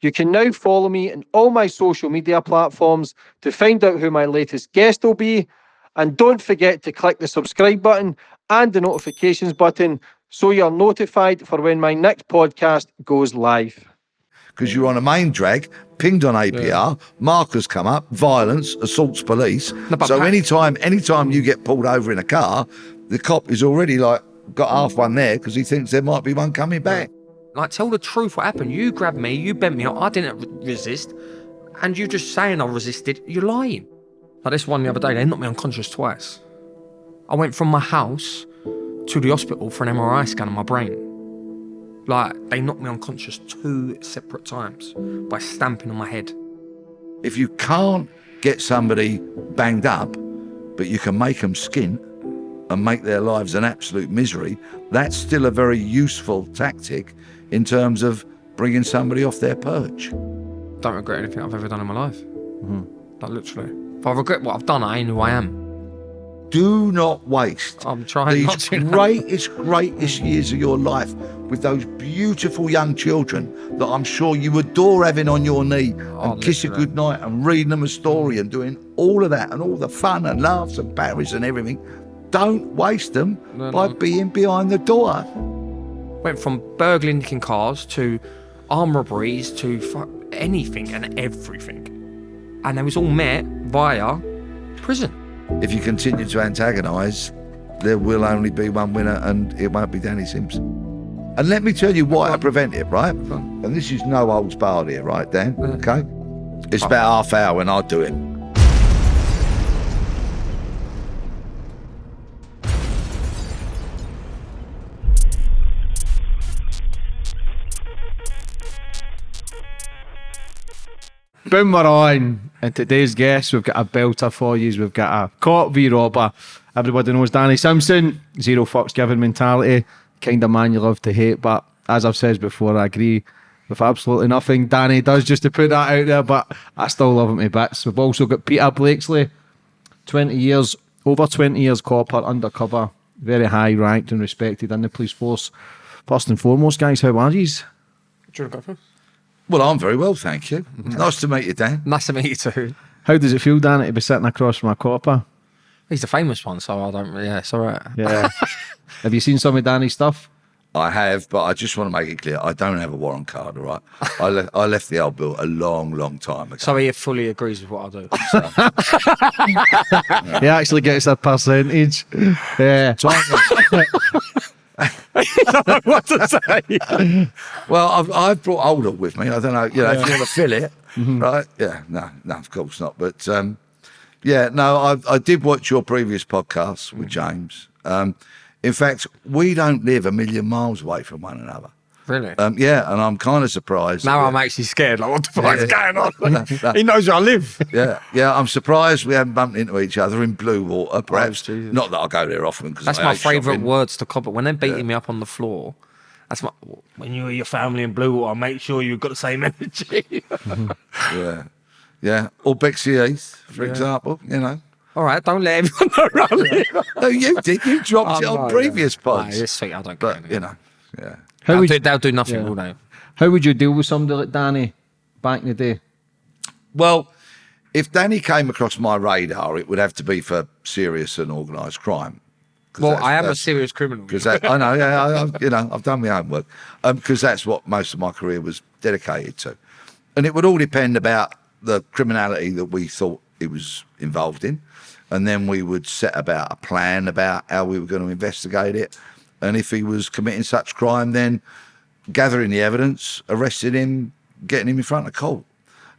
You can now follow me on all my social media platforms to find out who my latest guest will be. And don't forget to click the subscribe button and the notifications button so you're notified for when my next podcast goes live. Because you're on a main drag, pinged on ANPR, yeah. markers come up, violence, assaults police. No, so anytime anytime you get pulled over in a car, the cop is already like got half one there because he thinks there might be one coming back. Like, tell the truth what happened. You grabbed me, you bent me up, I didn't resist, and you're just saying I resisted, you're lying. Like this one the other day, they knocked me unconscious twice. I went from my house to the hospital for an MRI scan on my brain. Like, they knocked me unconscious two separate times by stamping on my head. If you can't get somebody banged up, but you can make them skin and make their lives an absolute misery, that's still a very useful tactic in terms of bringing somebody off their perch. Don't regret anything I've ever done in my life. Mm -hmm. Like, literally. If I regret what I've done, I ain't who I am do not waste I'm trying these greatest, greatest years of your life with those beautiful young children that I'm sure you adore having on your knee oh, and kiss a good night and reading them a story and doing all of that and all the fun and laughs and parries and everything. Don't waste them no, by no. being behind the door. Went from burgling nicking cars to arm robberies to anything and everything. And it was all met via prison. If you continue to antagonise, there will only be one winner and it won't be Danny Simpson. And let me tell you why I prevent it, right? And this is no old barred here, right, Dan? Uh-huh. Okay? It's uh-huh. about half hour when I do it. Boom, we're on. And today's guest, we've got a belter for you. We've got a cop v robber. Everybody knows Danny Simpson. Zero fucks given mentality. Kind of man you love to hate. But as I've said before, I agree with absolutely nothing Danny does just to put that out there. But I still love him to bits. We've also got Peter Blakesley. 20 years, over 20 years copper, undercover. Very high ranked and respected in the police force. First and foremost, guys, how are you? Well, I'm very well, thank you. Nice to meet you, Dan. Nice to meet you too. How does it feel, Dan, to be sitting across from a copper? He's the famous one, so I don't. Yeah, it's all right. Yeah. have you seen some of Danny's stuff? I have, but I just want to make it clear I don't have a warrant card. All right, I left I left the old bill a long, long time ago. So he fully agrees with what I do. So. yeah. He actually gets a percentage. Yeah. Don't know what to say. well, I've, I've brought older with me. I don't know, you know, yeah. if you want to fill it, mm -hmm. right? Yeah, no, no, of course not. But um, yeah, no, I, I did watch your previous podcast with mm-hmm. James. Um, in fact, we don't live a million miles away from one another. Really? Um, yeah, and I'm kind of surprised. Now I'm actually scared. Like, what the fuck is going on? he knows where I live. yeah, yeah. I'm surprised we haven't bumped into each other in Bluewater. perhaps oh, not that I go there often because that's I my favourite words to copy. When they're beating yeah. me up on the floor, that's my. When you are your family in Bluewater, make sure you've got the same energy. yeah, yeah. Or Bexley Heath, for yeah. example. You know. All right, don't let everyone know around me. no, you did. You dropped oh, it on no, previous yeah. pods. No, it's sweet. I don't but, you know, yeah. How they'll, would, do, they'll do nothing, yeah. will they? How would you deal with somebody like Danny back in the day? Well, if Danny came across my radar, it would have to be for serious and organised crime. Well, I am a serious criminal. Because I know, yeah, I, I, you know, I've done my homework. Because um, that's what most of my career was dedicated to, and it would all depend about the criminality that we thought it was involved in, and then we would set about a plan about how we were going to investigate it, and if he was committing such crime, then gathering the evidence, arresting him, getting him in front of court.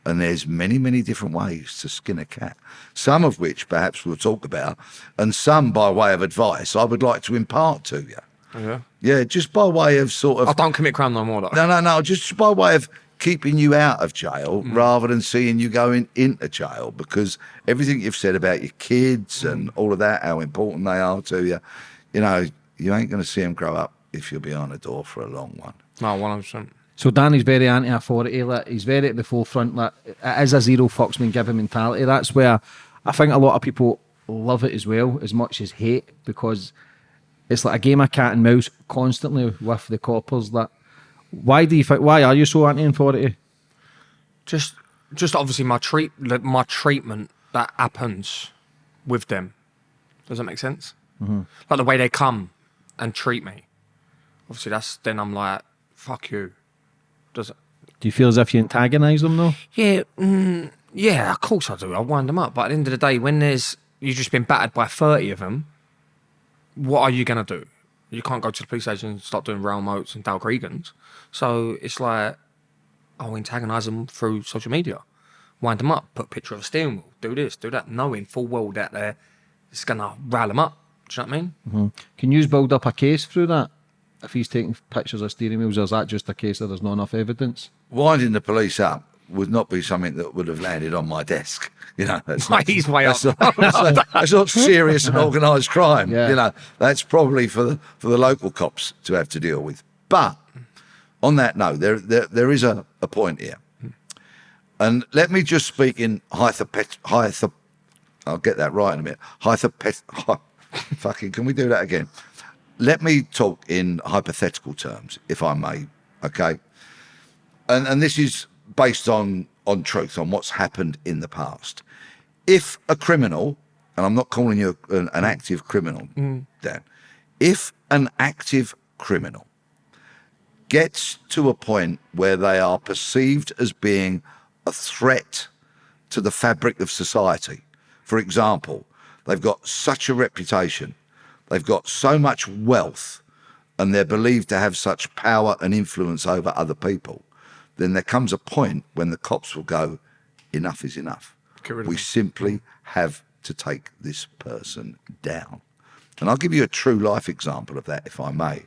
And there's many, many different ways to skin a cat, some of which perhaps we'll talk about, and some by way of advice I would like to impart to you. Yeah. Yeah, just by way of sort of. I don't commit crime no more. Though. No, no, no. Just by way of keeping you out of jail mm. rather than seeing you going into jail because everything you've said about your kids mm. and all of that, how important they are to you, you know, you ain't going to see him grow up if you're behind the door for a long one. No, 100%. So Danny's very anti-authority. Like, he's very at the forefront. Like, it is a zero fucks been given mentality. That's where I think a lot of people love it as well, as much as hate, because it's like a game of cat and mouse constantly with the coppers. That why do you think? Why are you so anti-authority? Just, just obviously my treat, like, my treatment that happens with them. Does that make sense? Mm-hmm. Like the way they come and treat me. Obviously, that's then I'm like, fuck you. Does it? Do you feel as if you antagonise them though? Yeah, mm, yeah, of course I do. I wind them up. But at the end of the day, when there's you've just been battered by thirty of them, what are you gonna do? You can't go to the police station and start doing Raoul Moats and Dale Cregans. So it's like I'll antagonise them through social media, wind them up, put a picture of a steering wheel, do this, do that, knowing full well that they're it's gonna rile them up. Do you know what I mean? Mm-hmm. Can you build up a case through that? If he's taking pictures of steering wheels, or is that just a case that there's not enough evidence? Winding the police up would not be something that would have landed on my desk. You know, that's not, He's way that's up. Not, that's, not, that's not serious and organised crime. Yeah. You know, that's probably for the, for the local cops to have to deal with. But on that note, there there, there is a, a point here, and let me just speak in hypopet hypo. I'll get that right in a minute. Hypopet. Fucking, can we do that again? Let me talk in hypothetical terms, if I may. Okay and and this is based on on truth on what's happened in the past if a criminal and i'm not calling you an, an active criminal mm. dan if an active criminal gets to a point where they are perceived as being a threat to the fabric of society for example they've got such a reputation they've got so much wealth and they're believed to have such power and influence over other people, then there comes a point when the cops will go, enough is enough. Get rid of We simply have to take this person down. And I'll give you a true life example of that, if I may.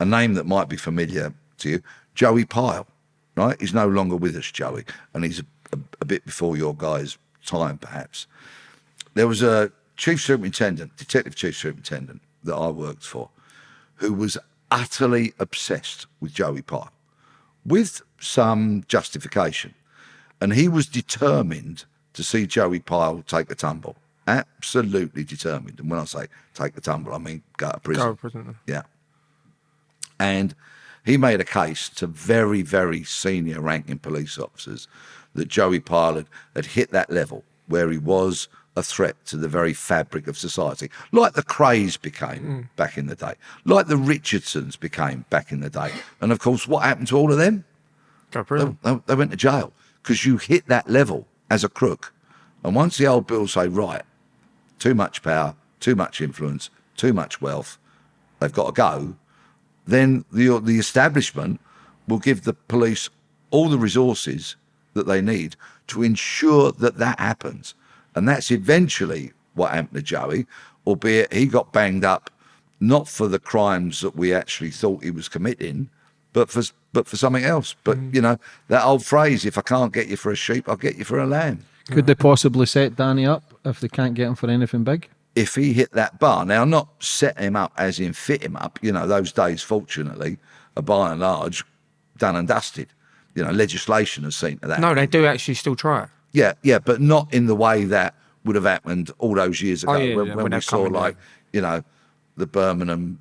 A name that might be familiar to you, Joey Pyle, right? He's no longer with us, Joey, and he's a, a, a bit before your guy's time, perhaps. There was a chief superintendent, detective chief superintendent that I worked for, who was utterly obsessed with Joey Pyle, with some justification. And he was determined to see Joey Pyle take the tumble. Absolutely determined. And when I say take the tumble, I mean go to prison. Go to prison. Yeah. And he made a case to very, very senior ranking police officers that Joey Pyle had, had hit that level where he was a threat to the very fabric of society, like the Krays became back in the day, like the Richardsons became back in the day. And of course, what happened to all of them? They, they, they went to jail because you hit that level as a crook. And once the old bills say, right, too much power, too much influence, too much wealth, they've got to go, then the, the establishment will give the police all the resources that they need to ensure that that happens. And that's eventually what happened to Joey, albeit he got banged up not for the crimes that we actually thought he was committing, but for but for something else. But mm. you know that old phrase: "If I can't get you for a sheep, I'll get you for a lamb." Could they possibly set Danny up if they can't get him for anything big? if he hit that bar, now not set him up as in fit him up, you know, those days, fortunately, are by and large done and dusted. You know, legislation has seen to that. No, they do actually still try it. Yeah, yeah, but not in the way that would have happened all those years oh, ago Oh, yeah, when, yeah, when when we saw like, you know, the Birmingham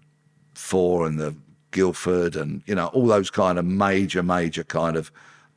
Four and the Guildford and, you know, all those kind of major, major kind of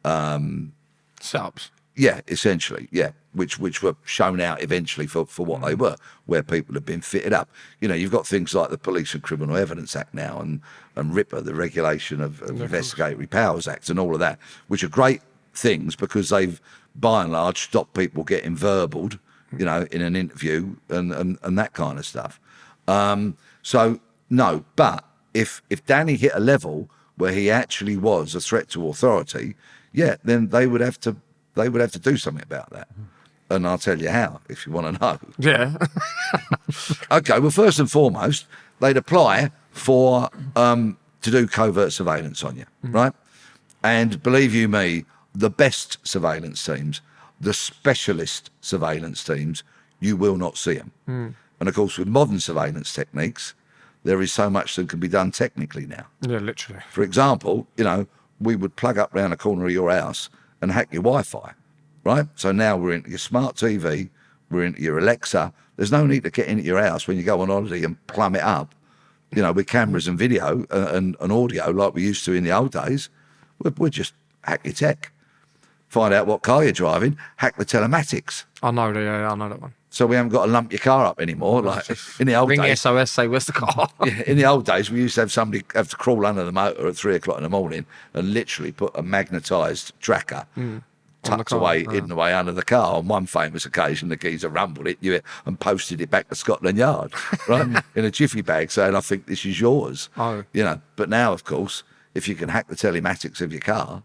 um, Setups. yeah, essentially, yeah, which which were shown out eventually for, for what they mm. were, where people have been fitted up. You know, you've got things like the Police and Criminal Evidence Act now, and and RIPA, the Regulation of, of Investigatory Powers Act, and all of that, which are great things because they've by and large stop people getting verbaled, you know, in an interview and and, and that kind of stuff. Um, so no, but if if Danny hit a level where he actually was a threat to authority, yeah, then they would have to they would have to do something about that. And I'll tell you how if you want to know. Yeah. Okay, well, first and foremost, they'd apply for um, to do covert surveillance on you, right? And believe you me, the best surveillance teams, the specialist surveillance teams, you will not see them. Hmm. And of course, with modern surveillance techniques, there is so much that can be done technically now. yeah, literally. For example, you know, we would plug up round the corner of your house and hack your Wi-Fi, right? So now we're into your smart TV, we're into your Alexa. There's no need to get into your house when you go on holiday and plumb it up, you know, with cameras and video and, and, and audio like we used to in the old days. We're, we'll just hack your tech. Find out what car you're driving, hack the telematics. I know, yeah, I know that one. So we haven't got to lump your car up anymore. Like in the old Ring the days, SOS, say, where's the car? yeah, in the old days, we used to have somebody have to crawl under the motor at three o'clock in the morning and literally put a magnetised tracker hmm. the tucked away, yeah. hidden away under the car. On one famous occasion, the geezer rumbled it, knew it, and posted it back to Scotland Yard, right, in a jiffy bag, saying, "I think this is yours." Oh. you know. But now, of course, if you can hack the telematics of your car,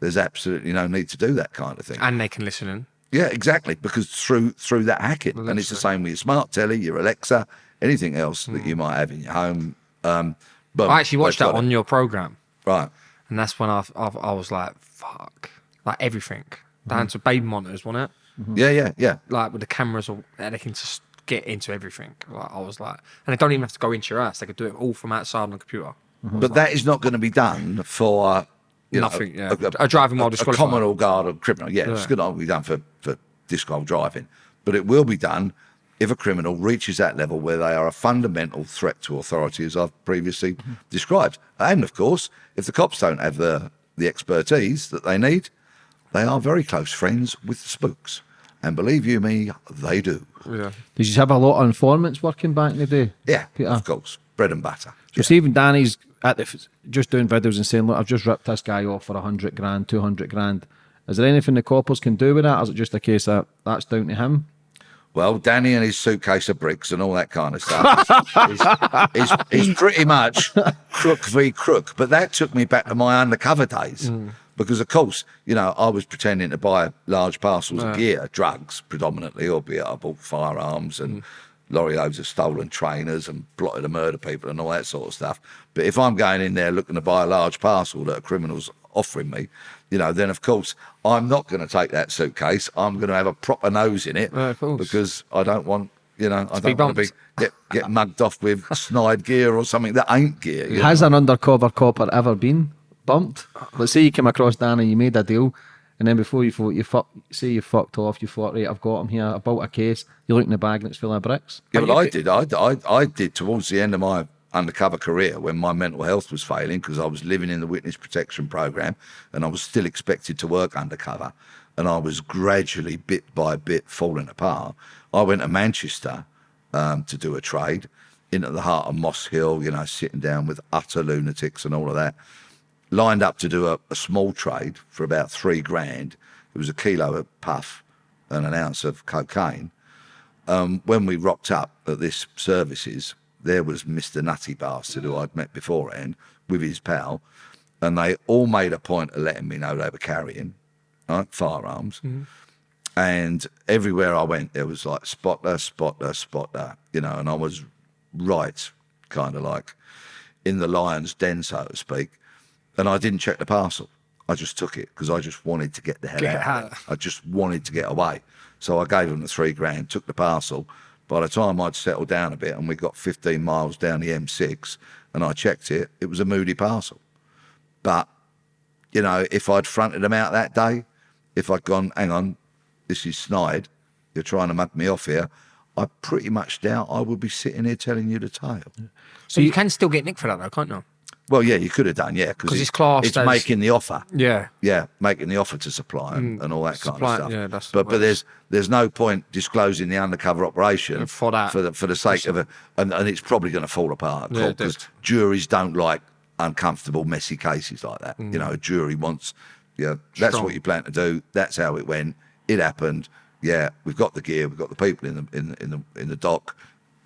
there's absolutely no need to do that kind of thing. and they can listen in. Yeah, exactly. Because through through that hacking, and it's the same with your smart telly, your Alexa, anything else that you might have in your home. Um, but Hmm. I actually watched that on it. your program, right. and that's when I, I, I was like, fuck. Like everything. Down to baby monitors, wasn't it? Yeah, yeah, yeah. Like with the cameras, or and they can just get into everything. Like I was like, and they don't even have to go into your ass; They could do it all from outside on the computer. But that is not going to be done for you know, Nothing, yeah. A driving while a, disqualified. common or guard or criminal. Yeah, it's going to be done for for disqual driving, but it will be done if a criminal reaches that level where they are a fundamental threat to authority, as I've previously Mm-hmm. described. And of course, if the cops don't have the the expertise that they need, they are very close friends with the spooks. And believe you me, they do. Yeah. Did you have a lot of informants working back in the day? Yeah, Peter? of course. Bread and butter. So Stephen Danny's at the f- just doing videos and saying, "Look, I've just ripped this guy off for a hundred grand, two hundred grand." Is there anything the coppers can do with that? Or is it just a case that that's down to him? Well, Danny and his suitcase of bricks and all that kind of stuff is, is, is pretty much crook v crook. But that took me back to my undercover days. Mm. Because, of course, you know, I was pretending to buy large parcels of gear, drugs predominantly, albeit I bought firearms and mm. Lorry loads of stolen trainers and plotted to murder people and all that sort of stuff. But if I'm going in there looking to buy a large parcel that a criminal's offering me, you know, then of course I'm not going to take that suitcase. I'm going to have a proper nose in it Yeah, of course. because I don't want, you know, I don't want to be get, get mugged off with snide gear or something that ain't gear. you Has an undercover copper ever been bumped? Let's say you came across Danny, you made a deal, and then before you thought you fuck, say you fucked off, you thought, right, I've got him here. I bought a case. You look in the bag and it's full of bricks. Yeah, But but I did. I, I, I did towards the end of my undercover career when my mental health was failing because I was living in the witness protection program and I was still expected to work undercover and I was gradually, bit by bit, falling apart. I went to Manchester um, to do a trade into the heart of Moss Hill, you know, sitting down with utter lunatics and all of that. Lined up to do a, a small trade for about three grand. It was a kilo of puff and an ounce of cocaine um, when we rocked up at this services, there was Mr. Nutty Bastard who I'd met beforehand with his pal, and they all made a point of letting me know they were carrying right, firearms. Mm-hmm. And everywhere I went, there was like spotter, spotter, spotter, you know, and I was right, kind of like in the lion's den, so to speak. And I didn't check the parcel. I just took it because I just wanted to get the hell Get out. of out. I just wanted to get away. So I gave them the three grand, took the parcel. By the time I'd settled down a bit and we got 15 miles down the M6 and I checked it, it was a moody parcel. But, you know, if I'd fronted them out that day, if I'd gone, hang on, this is snide, you're trying to mug me off here, I pretty much doubt I would be sitting here telling you the tale. So you, can still get nicked for that though, can't you? Well, yeah, you could have done, yeah, 'Cause it's classed It's as- making the offer. Yeah. Yeah, making the offer to supply and, mm. and all that kind of stuff. yeah, that's but but there's there's no point disclosing the undercover operation For that. for the for the sake of it, and, and it's probably going to fall apart Yeah, because does. juries don't like uncomfortable, messy cases like that. You mm. know, a jury wants, yeah, that's Strong. what you plan to do. That's how it went. It happened. Yeah, we've got the gear, we've got the people in the in, in the in the dock.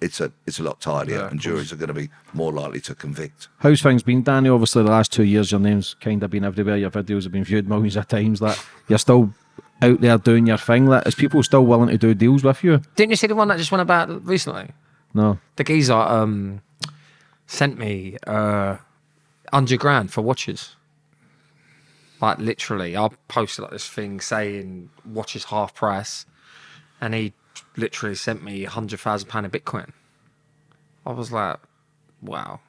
It's a it's a lot tidier, Yeah, and juries are going to be more likely to convict. How's things been, Danny? Obviously, the last two years, your name's kind of been everywhere. Your videos have been viewed millions of times. That you're still out there doing your thing. Like, is people still willing to do deals with you? Didn't you see the one that just went about recently? No. The geezer um, sent me uh, 100 grand for watches. Like literally, I posted like this thing saying watches half price, and he literally sent me a hundred thousand pound of Bitcoin. I was like, wow.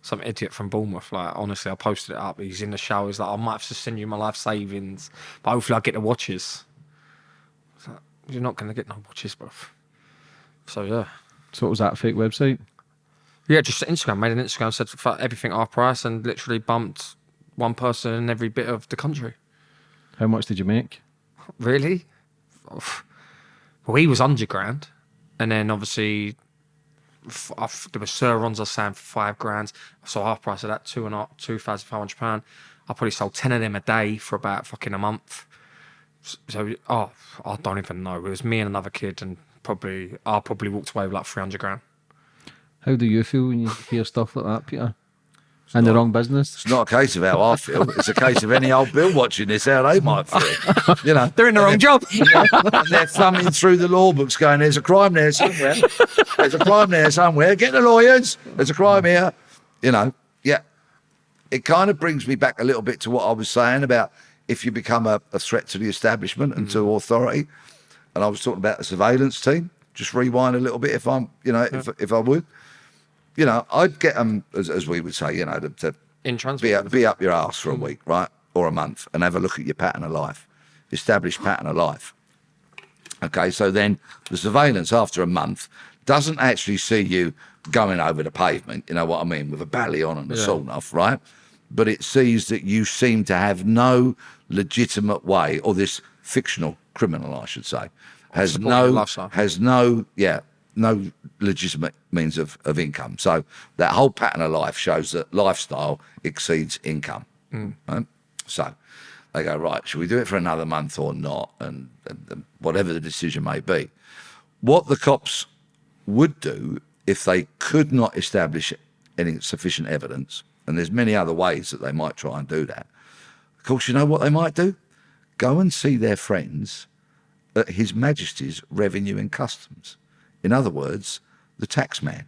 Some idiot from Bournemouth. Like honestly, I posted it up. He's in the shower. He's like, I might have to send you my life savings, but hopefully I get the watches. I was like, You're not gonna get no watches, bro. So yeah. So what was that fake website? Yeah, just Instagram. Made an Instagram, said for everything half price, and literally bumped one person in every bit of the country. How much did you make? Really? Well, he was 100 grand. And then obviously, I uh, f- there were Surons I was saying for five grand. So half price of that, two and a half, two thousand five hundred pound. I probably sold 10 of them a day for about fucking a month. So, oh, I don't even know. It was me and another kid, and probably, I probably walked away with like 300 grand. How do you feel when you hear stuff like that, Peter? In the wrong business? It's not a case of how I feel. It's a case of any old Bill watching this, how they might feel. You know, They're in the wrong job. and they're thumbing through the law books going, there's a crime there somewhere. There's a crime there somewhere. Get the lawyers. There's a crime here. You know, yeah. It kind of brings me back a little bit to what I was saying about if you become a, a threat to the establishment and to mm. authority. And I was talking about the surveillance team. Just rewind a little bit if I'm, you know, if, if I would. You know, I'd get them, as, as we would say, you know, to, to In be up, be up your ass for a week, right, or a month, and have a look at your pattern of life, established pattern of life. Okay, so then the surveillance after a month doesn't actually see you going over the pavement, you know what I mean, with a bally on and a Yeah. sawn off, right? But it sees that you seem to have no legitimate way, or this fictional criminal, I should say, has no has no yeah no legitimate means of, of income. So that whole pattern of life shows that lifestyle exceeds income. Mm. Right? So they go right. Should we do it for another month or not? And, and, and whatever the decision may be, what the cops would do if they could not establish any sufficient evidence, and there's many other ways that they might try and do that. Of course, you know what they might do? Go and see their friends at His Majesty's Revenue and Customs. In other words, the tax man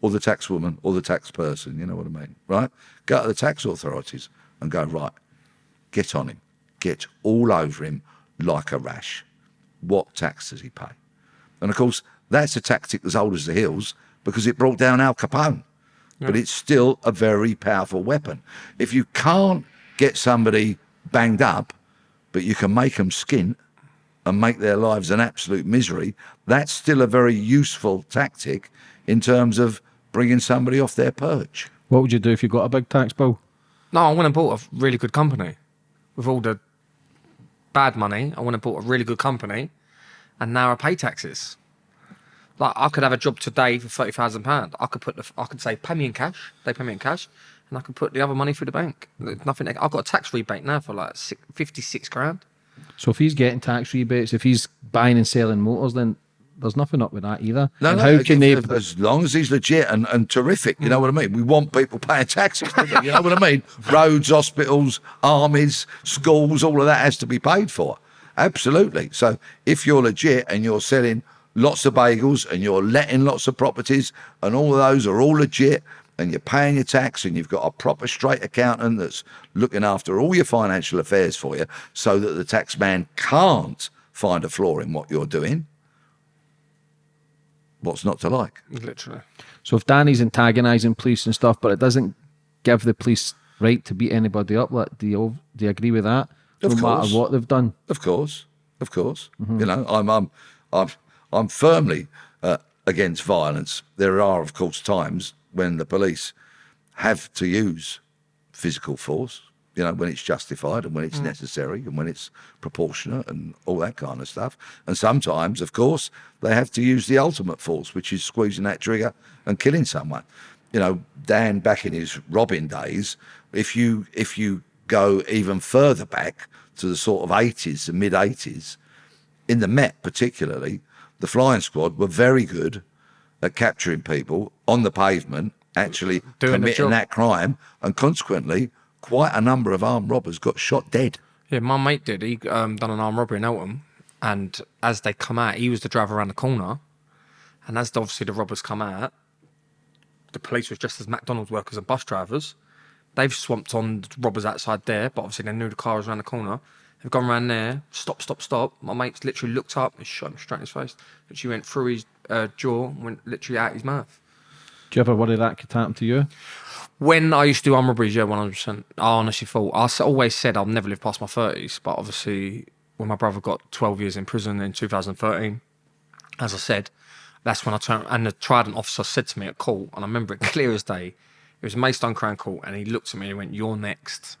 or the tax woman or the tax person, you know what I mean, right? Go to the tax authorities and go, right, get on him, get all over him like a rash. What tax does he pay? And of course, that's a tactic as old as the hills because it brought down Al Capone. But it's still a very powerful weapon. If you can't get somebody banged up, but you can make them skint and make their lives an absolute misery, that's still a very useful tactic in terms of bringing somebody off their perch. What would you do if you got a big tax bill? No, I went and bought a really good company with all the bad money. I went and bought a really good company, and now I pay taxes. Like I could have a job today for thirty thousand pound. I could put the, I could say pay me in cash. They pay me in cash, and I could put the other money through the bank. There's nothing. I've got a tax rebate now for like six, 56 grand. So if he's getting tax rebates, if he's buying and selling motors, then there's nothing up with that either. No, and no, how can they? as long as he's legit and, and terrific, you know what I mean? We want people paying taxes, you know what I mean? Roads, hospitals, armies, schools, all of that has to be paid for. Absolutely. So if you're legit and you're selling lots of bagels and you're letting lots of properties and all of those are all legit and you're paying your tax and you've got a proper straight accountant that's looking after all your financial affairs for you so that the tax man can't find a flaw in what you're doing, what's not to like? Literally. So if Danny's antagonising police and stuff, but it doesn't give the police right to beat anybody up, like, do you do you agree with that? Of no course. matter what they've done. Of course, of course. You know, I'm I'm I'm I'm firmly uh, against violence. There are, of course, times when the police have to use physical force. You know, when it's justified and when it's mm. necessary and when it's proportionate and all that kind of stuff. And sometimes, of course, they have to use the ultimate force, which is squeezing that trigger and killing someone. You know, Dan back in his Robin days, if you if you go even further back to the sort of 80s, the mid 80s, in the Met particularly, the flying squad were very good at capturing people on the pavement, actually Doing committing that crime, and consequently, quite a number of armed robbers got shot dead. Yeah, my mate did. He um, done an armed robbery in Eltham, and as they come out, he was the driver around the corner, and as obviously the robbers come out, the police was dressed as McDonald's workers and bus drivers. They've swamped on the robbers outside there, but obviously they knew the car was around the corner. They've gone around there, stop, stop, stop. My mate's literally looked up and shot him straight in his face. Literally went through his uh, jaw, and went literally out his mouth. Do you ever worry that could happen to you? When I used to do arm robberies, yeah, 100%. I honestly thought, I always said I'll never live past my 30s, but obviously, when my brother got 12 years in prison in 2013, as I said, that's when I turned, and the Trident officer said to me at court, and I remember it clear as day, it was Maidstone Crown Court, and he looked at me and he went, You're next.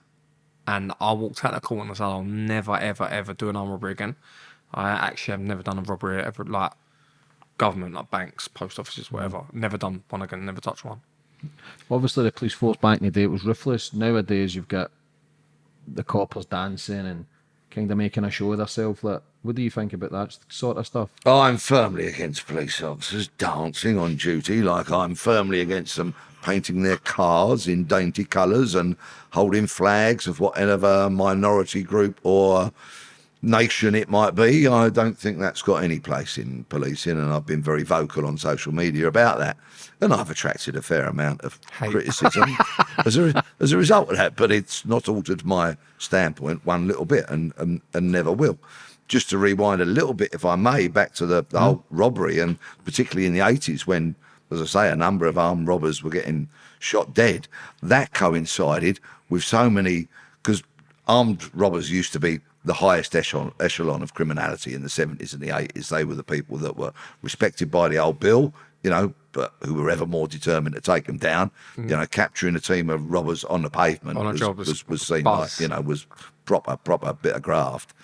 And I walked out the court and I said, I'll never, ever, ever do an armed robbery again. I actually have never done a robbery ever, like government, like banks, post offices, whatever. Never done one again, never touched one. Obviously, the police force back in the day it was ruthless. Nowadays, you've got the coppers dancing and kind of making a show of themselves. Like, what do you think about that sort of stuff? I'm firmly against police officers dancing on duty, like I'm firmly against them painting their cars in dainty colours and holding flags of whatever minority group or nation it might be. I don't think that's got any place in policing, and I've been very vocal on social media about that. And I've attracted a fair amount of Hate. criticism as, a, as a result of that, but it's not altered my standpoint one little bit and, and, and never will. Just to rewind a little bit, if I may, back to the, the mm-hmm. whole robbery, and particularly in the 80s when, as I say, a number of armed robbers were getting shot dead, that coincided with so many, because armed robbers used to be the highest echelon, echelon of criminality in the 70s and the 80s. They were the people that were respected by the old bill, you know, but who were ever more determined to take them down. You know, capturing a team of robbers on the pavement On was, was- was, was seen buzz. like, you know, was proper, proper bit of graft.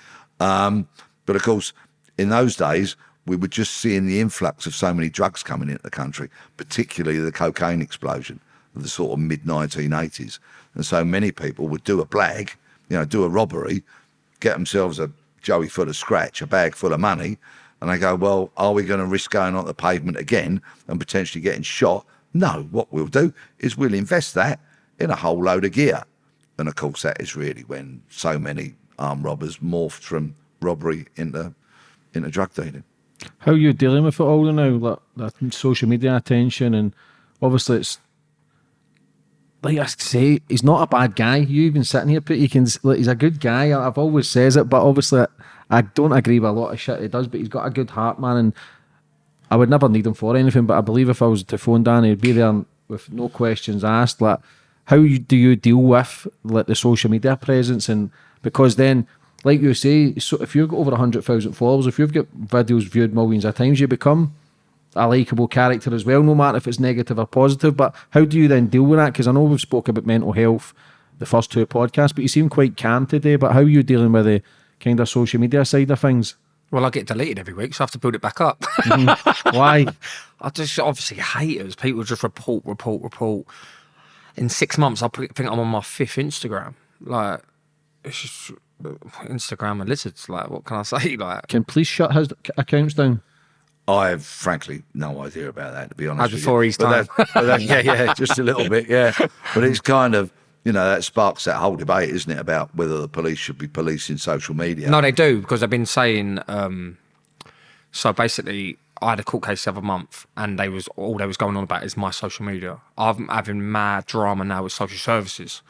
Um, but of course, in those days, we were just seeing the influx of so many drugs coming into the country, particularly the cocaine explosion of the sort of mid 1980s. And so many people would do a blag, you know, do a robbery, get themselves a joey full of scratch, a bag full of money, and they go, well, are we going to risk going on the pavement again and potentially getting shot? No, what we'll do is we'll invest that in a whole load of gear. And of course, that is really when so many armed robbers morphed from robbery into into drug dealing. How are you dealing with it all now? Like that social media attention, and obviously it's like I say, he's not a bad guy. You even sitting here, but he can. Like, he's a good guy. I've always says it, but obviously I don't agree with a lot of shit he does. But he's got a good heart, man, and I would never need him for anything. But I believe if I was to phone Danny, he'd be there with no questions asked. Like, how do you deal with like the social media presence? And because then, like you say, so if you've got over hundred thousand followers, if you've got videos viewed millions of times, you become a likable character as well, no matter if it's negative or positive. But how do you then deal with that? Because I know we've spoke about mental health the first two podcasts, but you seem quite calm today. But how are you dealing with the kind of social media side of things? Well, I get deleted every week, so I have to build it back up. Mm-hmm. Why? I just obviously haters. People just report, report, report. In six months, I think I'm on my fifth Instagram. Like, it's just Instagram and lizards. Like, what can I say? Like, Can police shut his accounts down? I have frankly no idea about that, to be honest. As with before you. his But that- but that- yeah, yeah, just a little bit, yeah. But it's kind of, you know, that sparks that whole debate, isn't it, about whether the police should be policing social media. no, they do because they've been saying. Um, so basically, I had a court case the other month, and they was all they was going on about is my social media. I'm having mad drama now with social services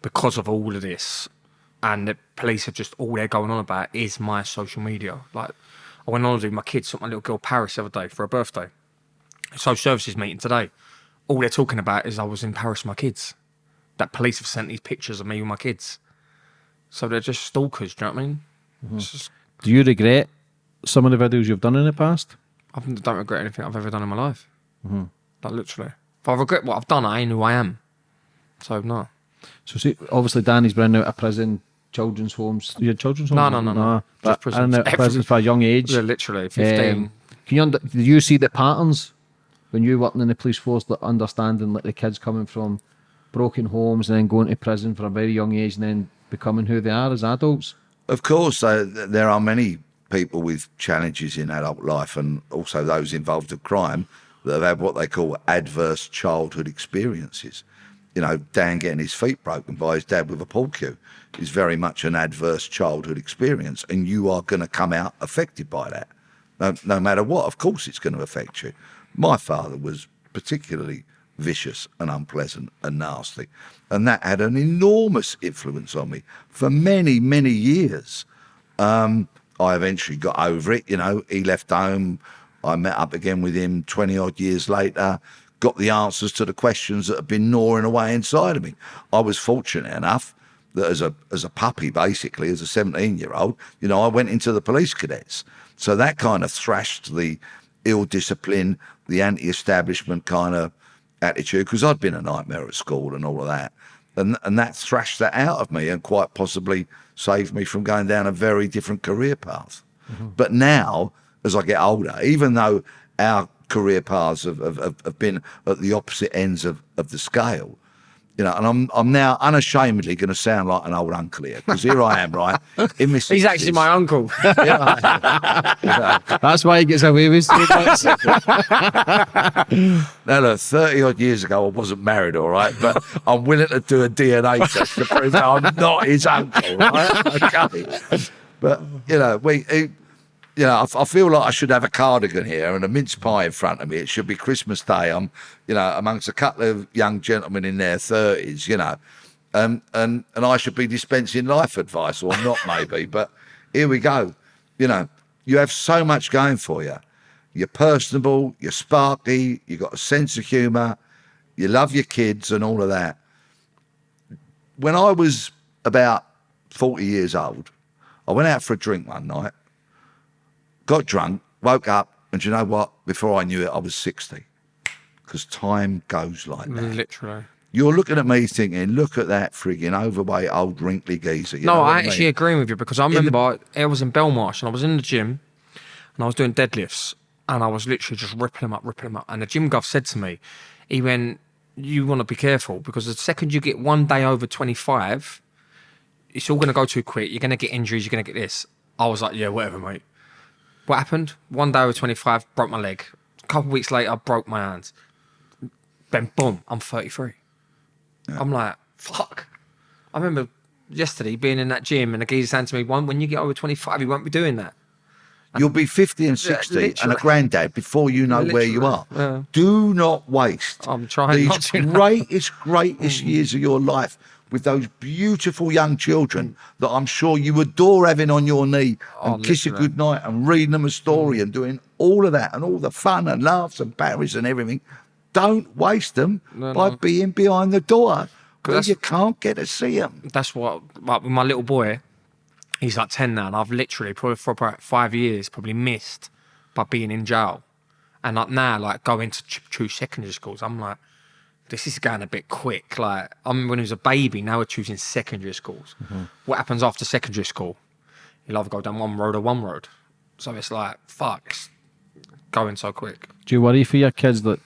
because of all of this, and the police are just all they're going on about is my social media. Like, I went on holiday with my kids, took my little girl Paris the other day for her birthday. Social services meeting today. All they're talking about is I was in Paris with my kids. That police have sent these pictures of me with my kids. So they're just stalkers. Do you know what I mean? Mm-hmm. It's just, Do you regret some of the videos you've done in the past? I don't regret anything I've ever done in my life. Mm-hmm. Like literally. If I regret what I've done, I ain't who I am. So no. So see, obviously Danny's been out of prison, children's homes. Your children's homes? No, no, no, no. But Just prisons. in and out of prisons for a young age. Yeah, literally, 15. Um, can you under, do you see the patterns when you're working in the police force, like understanding like the kids coming from broken homes and then going to prison for a very young age and then becoming who they are as adults? Of course, uh, there are many people with challenges in adult life and also those involved in crime that have had what they call adverse childhood experiences. You know, Dan getting his feet broken by his dad with a pool cue is very much an adverse childhood experience, and you are going to come out affected by that. No, no matter what, of course, it's going to affect you. My father was particularly vicious and unpleasant and nasty, and that had an enormous influence on me for many, many years. Um, I eventually got over it. You know, he left home. I met up again with him 20 odd years later, got the answers to the questions that had been gnawing away inside of me. I was fortunate enough that as a as a puppy, basically, as a 17 year old, you know, I went into the police cadets. So that kind of thrashed the ill discipline, the anti establishment kind of attitude, because I'd been a nightmare at school and all of that. and and that thrashed that out of me and quite possibly saved me from going down a very different career path. Mm-hmm. But now, as I get older, even though our career paths have, have, have have been at the opposite ends of, of the scale, you know, and I'm I'm now unashamedly going to sound like an old uncle here because here I am, right? In my He's actually my uncle. That's why he gets away with so much. Now, look, 30 odd years ago, I wasn't married, all right, but I'm willing to do a DNA test to prove that I'm not his uncle, right? Okay. But, you know, we, it, you know, I, I feel like I should have a cardigan here and a mince pie in front of me. It should be Christmas Day. I'm, you know, amongst a couple of young gentlemen in their 30s, you know, um, and, and I should be dispensing life advice or not, maybe. But here we go. You know, you have so much going for you. You're personable, you're sparky, you've got a sense of humour, you love your kids and all of that. When I was about 40 years old, I went out for a drink one night, got drunk, woke up, and you know what? Before I knew it, I was 60. Because time goes like that. Literally. You're looking at me thinking, look at that frigging overweight old wrinkly geezer. You know No, I actually mean? agree with you because I the- remember I was in Belmarsh and I was in the gym and I was doing deadlifts and I was literally just ripping them up, ripping them up. And the gym guy said to me, he went, You want to be careful because the second you get one day over 25, it's all going to go too quick. You're going to get injuries, you're going to get this. I was like, Yeah, whatever, mate. What happened? One day I was 25, broke my leg. A couple weeks later, I broke my hands. Then, boom, I'm 33. I'm like, fuck. I remember yesterday being in that gym and the geezer saying to me, "One, when you get over 25, you won't be doing that." You'll be 50 and 60 and a literally. granddad before you know where you are. Yeah. Do not waste I'm trying these not to greatest, greatest mm. years of your life with those beautiful young children that I'm sure you adore having on your knee oh, and Oh, kiss a literally. good night and reading them a story mm. and doing all of that and all the fun and laughs and batteries and everything. Don't waste them No, by no. being behind the door because you can't get to see them. That's what, like with my little boy, he's like 10 now, and I've literally probably for about five years probably missed by being in jail. And like now, like going to choose secondary schools, I'm like, this is going a bit quick. Like, I mean, when he was a baby, now we're choosing secondary schools. Mm-hmm. What happens after secondary school? You'll either go down one road or one road. So it's like, fuck, it's going so quick. Do you worry for your kids that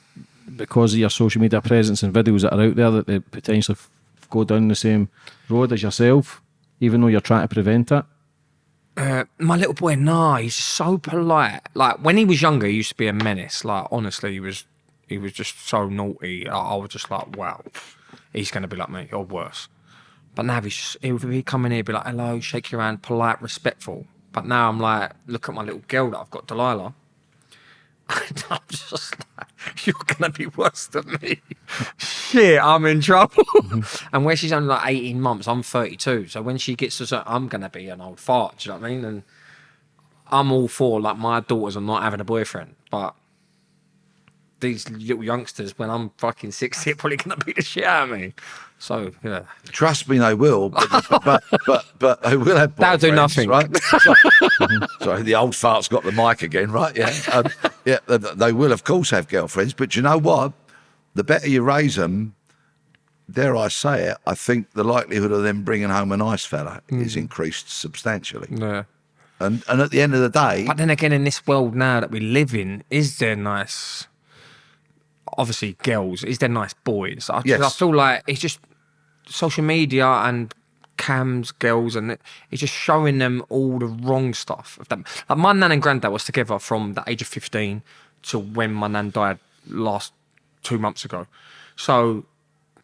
because of your social media presence and videos that are out there that they potentially f- go down the same road as yourself, even though you're trying to prevent it? Uh, my little boy, nah, he's so polite. Like when he was younger, he used to be a menace. Like honestly, he was, he was just so naughty. I, I was just like, wow, he's gonna be like me or worse. But now he's just, he'll be coming here, be like, hello, shake your hand, polite, respectful. But now I'm like, look at my little girl that I've got, Delilah. I'm just like, you're gonna be worse than me. Shit, I'm in trouble. and where she's only like 18 months, I'm 32. So when she gets to certain, I'm gonna be an old fart. Do you know what I mean? And I'm all for like my daughters are not having a boyfriend, but these little youngsters, when I'm fucking 60, are probably gonna beat the shit out of me. So yeah, Trust me, they will. But but but, but they will have. That'll do nothing. right? Sorry, the old fart's got the mic again, right? Yeah, um, yeah. They, they will, of course, have girlfriends. But you know what? The better you raise them, dare I say it, I think the likelihood of them bringing home a nice fella is increased substantially. yeah. And and at the end of the day, But then again, in this world now that we live in, is there nice? Obviously, girls. Is there nice boys? I, Yes. I feel like it's just social media and cams, girls, and it's just showing them all the wrong stuff of them. Like my nan and granddad was together from the age of fifteen to when my nan died last two months ago. So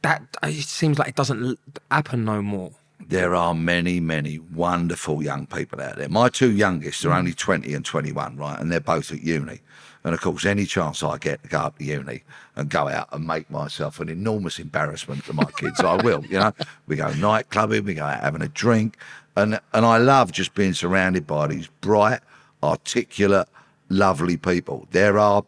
that it seems like it doesn't happen no more. there are many, many wonderful young people out there. My two youngest are mm. only 20 and 21, right? And they're both at uni. And of course, any chance I get to go up to uni and go out and make myself an enormous embarrassment to my kids, I will. You know, we go night clubbing, we go out having a drink. And, and I love just being surrounded by these bright, articulate, lovely people. There are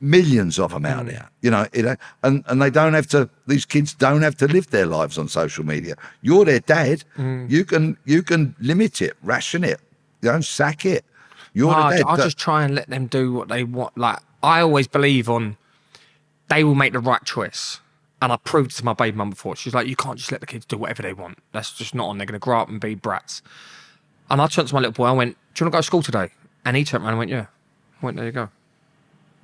millions of them out mm. there, you know, it, and, and they don't have to, these kids don't have to live their lives on social media. You're their dad. Mm. You can, you can limit it, ration it, you know, sack it. You're No, the I, dad. I just try and let them do what they want. Like I always believe on, they will make the right choice, And I proved to my baby mum before. She's like, you can't just let the kids do whatever they want. That's just not on. They're going to grow up and be brats. And I turned to my little boy. I went, "Do you want to go to school today?" And he turned around and went, "Yeah." I went, "There you go."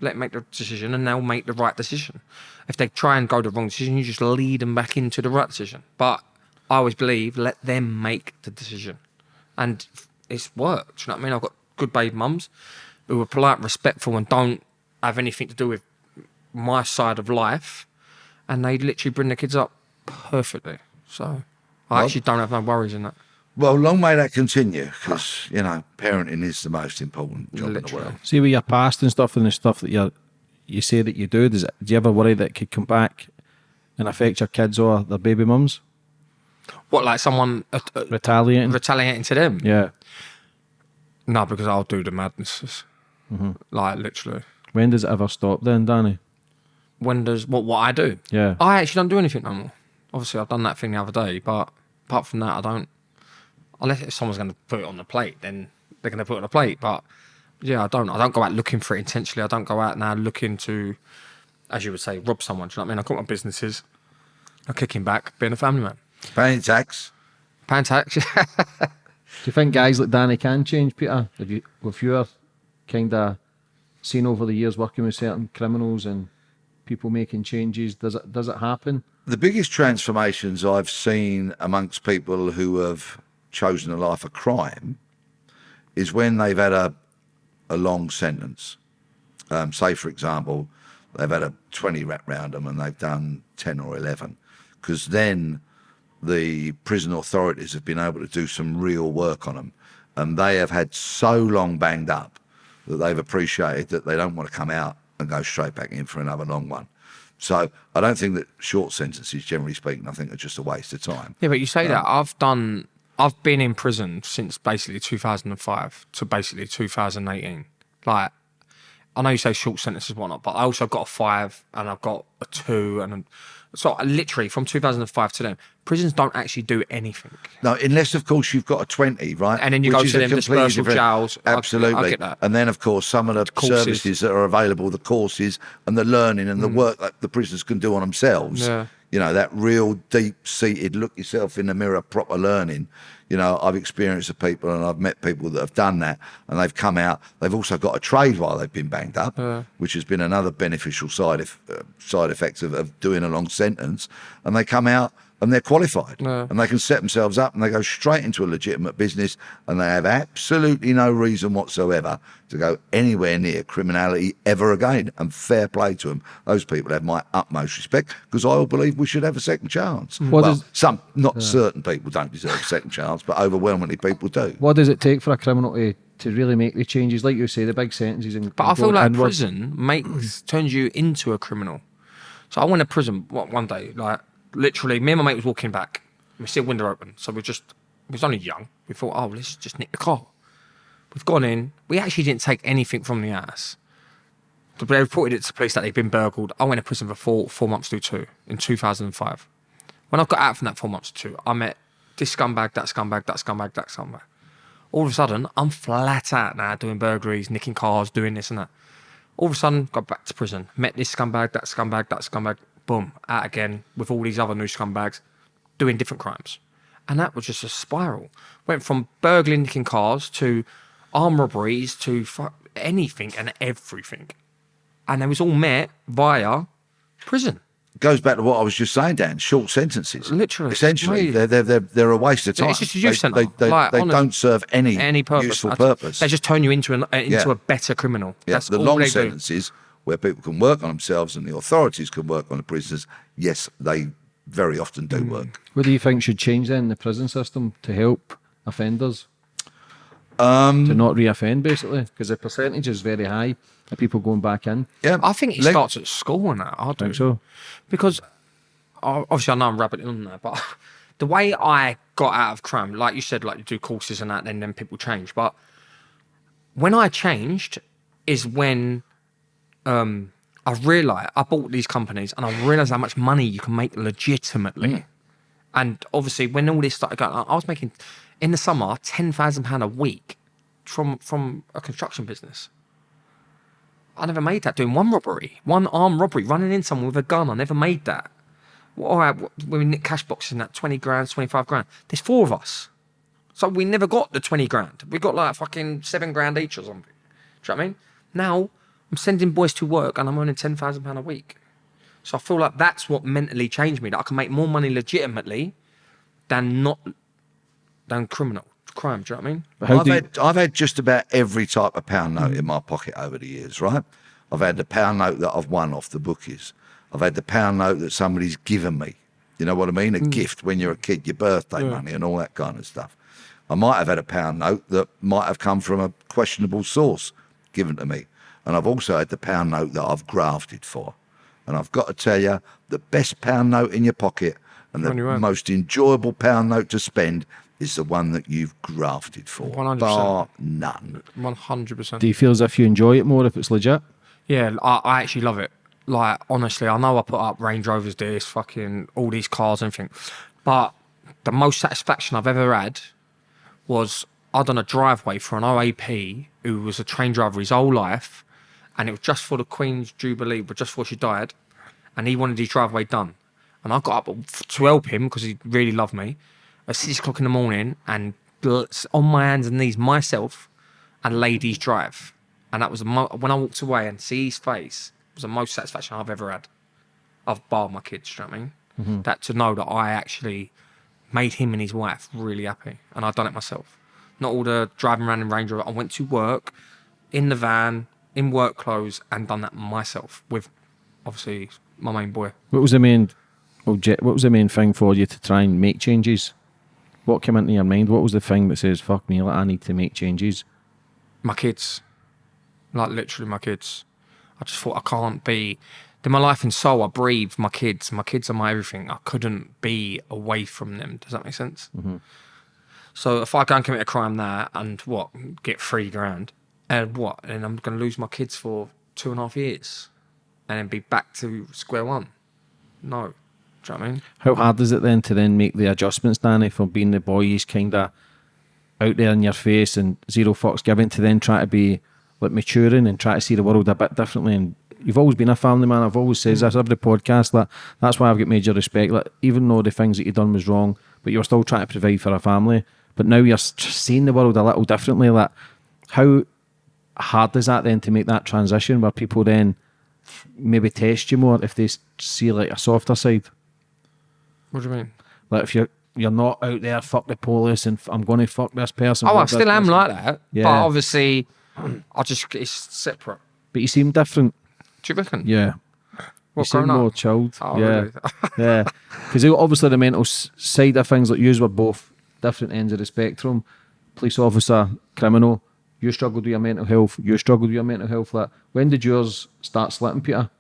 Let them make the decision, and they'll make the right decision. If they try and go the wrong decision, you just lead them back into the right decision. But I always believe let them make the decision, and it's worked. You know what I mean? I've got good baby mums who are polite, respectful, and don't have anything to do with my side of life, and they literally bring their kids up perfectly. So I Well- actually don't have no worries in that. Well, long may that continue because, you know, parenting is the most important job in the world. See with your past and stuff and the stuff that you you say that you do, does it, do you ever worry that it could come back and affect your kids or their baby mums? What, like someone uh, uh, Retaliating? retaliating to them? yeah. No, because I'll do the madnesses. Mm-hmm. Like literally. When does it ever stop then, Danny? When does what what I do? Yeah. I actually don't do anything no more. Obviously, I've done that thing the other day, but apart from that, I don't. Unless if someone's going to put it on the plate, then they're going to put it on the plate. But yeah, I don't. I don't go out looking for it intentionally. I don't go out now looking to, as you would say, rob someone. Do you know what I mean? I've got my businesses. I'm kicking back, being a family man. Paying tax. Paying tax. Do you think guys like Danny can change, Peter? Have you, with your kind of seen over the years working with certain criminals and people making changes, does it does it happen? The biggest transformations I've seen amongst people who have chosen a life of crime is when they've had a, a long sentence. Um, say, for example, they've had a 20 rap round them and they've done 10 or 11. Because then the prison authorities have been able to do some real work on them. And they have had so long banged up that they've appreciated that they don't want to come out and go straight back in for another long one. So I don't think that short sentences, generally speaking, I think are just a waste of time. Yeah, but you say um, that I've done. I've been in prison since basically 2005 to basically 2018. Like, I know you say short sentences, whatnot, but I also got a five and I've got a two, and so literally from 2005 to then, prisons don't actually do anything. No, unless of course you've got a twenty, right? And then you go is to them dispersal different- jails. I- I Absolutely. get that. And then of course some of the Courses. services that are available, the courses and the learning and the work that the prisoners can do on themselves. Mm. Yeah. You know, that real deep seated look yourself in the mirror proper learning. You know, I've experienced the people and I've met people that have done that and they've come out. They've also got a trade while they've been banged up, which has been another beneficial side of, uh, side effects of, of doing a long sentence. And they come out and they're qualified Yeah. and they can set themselves up and they go straight into a legitimate business and they have absolutely no reason whatsoever to go anywhere near criminality ever again. And fair play to them. Those people have my utmost respect because I all believe we should have a second chance. Mm. What well, does- some, not certain people don't deserve a second chance, but overwhelmingly people do. What does it take for a criminal to, to really make the changes? Like you say, the big sentences and But I feel like inward. prison makes turns you into a criminal. So I went to prison one one day, like literally, me and my mate was walking back. We see a window open, so we just we was only young. We thought, oh, let's just nick the car. We've gone in. We actually didn't take anything from the. But They reported it to the police that they'd been burgled. I went to prison for four four months to two in 2005. When I got out from that four months to two, I met this scumbag, that scumbag, that scumbag, that scumbag. All of a sudden, I'm flat out now doing burglaries, nicking cars, doing this and that. All of a sudden, got back to prison, met this scumbag, that scumbag, that scumbag, boom, out again with all these other new scumbags doing different crimes. And that was just a spiral. Went from burgling, nicking cars to armed robberies to anything and everything. And it was all met via prison. Goes back to what I was just saying, Dan. Short sentences, Literally, essentially, it's they're, they're they're they're a waste of time. it's just a youth they, centre. They, they, Like, they don't serve any Any purpose. useful purpose. They just turn you into, an, uh, into Yeah. a better criminal. Yeah, That's the long they do. Sentences where people can work on themselves and the authorities can work on the prisoners. Yes, they very often do Mm. work. What do you think should change then in the prison system to help offenders? Um, to not reoffend, basically, because the percentage is very high of people going back in. yeah, I think it Let- starts at school and that. I do. Think so? Because obviously I know I'm rabbiting on there, but the way I got out of crime, like you said, like you do courses and that, then then people change. But when I changed is when um, I realised I bought these companies and I realised how much money you can make legitimately. And obviously, when all this started going, on, I was making in the summer ten thousand pound a week from from a construction business. I never made that doing one robbery, one armed robbery, running in someone with a gun. I never made that. well, all right, we nick cash boxes and that 20 grand, 25 grand, there's four of us. So we never got the 20 grand. We got like fucking seven grand each or something. Do you know what I mean? Now I'm sending boys to work and I'm earning £10,000 a week. So I feel like that's what mentally changed me, that I can make more money legitimately than not, than criminal crime. Do you know what I mean? How I've you, had I've had just about every type of pound note in my pocket over the years, right? I've had the pound note that I've won off the bookies. I've had the pound note that somebody's given me. You know what I mean? A mm. gift when you're a kid, your birthday money and all that kind of stuff. I might have had a pound note that might have come from a questionable source given to me. And I've also had the pound note that I've grafted for. And I've got to tell you, the best pound note in your pocket and the One you earn. most enjoyable pound note to spend is the one that you've grafted for. 100%. Bar none. 100%. do you feel as if you enjoy it more if it's legit? Yeah, I, I actually love it. Like, honestly, I know I put up Range Rovers, this, fucking, all these cars and everything. But the most satisfaction I've ever had was I'd done a driveway for an OAP who was a train driver his whole life. And it was just for the Queen's Jubilee, but just before she died. And he wanted his driveway done. And I got up to help him because he really loved me at six o'clock in the morning and on my hands and knees myself and ladies drive. And that was mo- when I walked away and see his face It was the most satisfaction I've ever had. I've barred my kids, you know what I mean? Mm-hmm. That to know that I actually made him and his wife really happy. And I've done it myself. Not all the driving around in Range Rover. I went to work in the van, in work clothes, and done that myself with obviously my main boy. What was the main object? What was the main thing for you to try and make changes? What came into your mind? What was the thing that says "fuck me"? Like, I need to make changes. my kids, like literally my kids. I just thought I can't be. In my life and soul, I breathe my kids. My kids are my everything. I couldn't be away from them. Does that make sense? Mm-hmm. So if I go and commit a crime there and what get three grand and what, and I'm going to lose my kids for two and a half years, and then be back to square one. No, do you know what I mean? How hard is it then to then make the adjustments, Danny, from being the boy he's kind of out there in your face and zero fucks given to then try to be like maturing and try to see the world a bit differently. And you've always been a family man. I've always says this every podcast that that's why I've got major respect. Like even though the things that you done was wrong, but you're still trying to provide for a family. But now you're seeing the world a little differently. Like how hard is that then to make that transition where people then maybe test you more if they see like a softer side? What do you mean? Like if you're you're not out there, fuck the police, and I'm going to fuck this person. Oh, I still am person. like that. Yeah. But obviously, I just it's separate. But you seem different. Do you reckon? Yeah. You seem grown up? more chilled. Oh, yeah. really? yeah. Because obviously the mental side of things, like you were both different ends of the spectrum. Police officer, criminal. You struggled with your mental health. You struggled with your mental health. Like when did yours start slipping, Peter?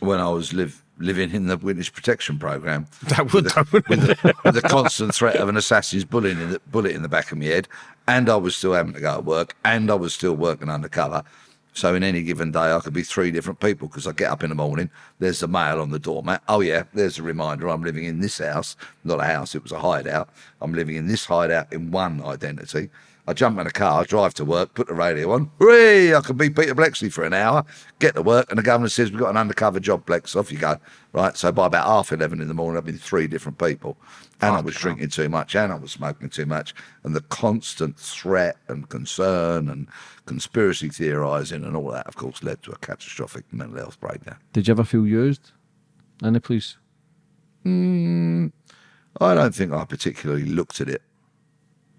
When I was live, living in the witness protection program, That would, that would with the, with the constant threat of an assassin's bullet in, the, bullet in the back of my head, and I was still having to go to work, and I was still working undercover. So in any given day, I could be three different people because I get up in the morning, there's the mail on the doormat. Oh yeah, there's a reminder. I'm living in this house, not a house. It was a hideout. I'm living in this hideout in one identity. I jump in a car, drive to work, put the radio on. Hooray! I can be Peter Bleksley for an hour. Get to work, and the governor says we've got an undercover job, Blex. Off you go. Right. So by about half eleven in the morning, I've been three different people, and I was drinking too much, and I was smoking too much, and the constant threat and concern and conspiracy theorising and all that, of course, led to a catastrophic mental health breakdown. Did you ever feel used in the police? I don't think I particularly looked at it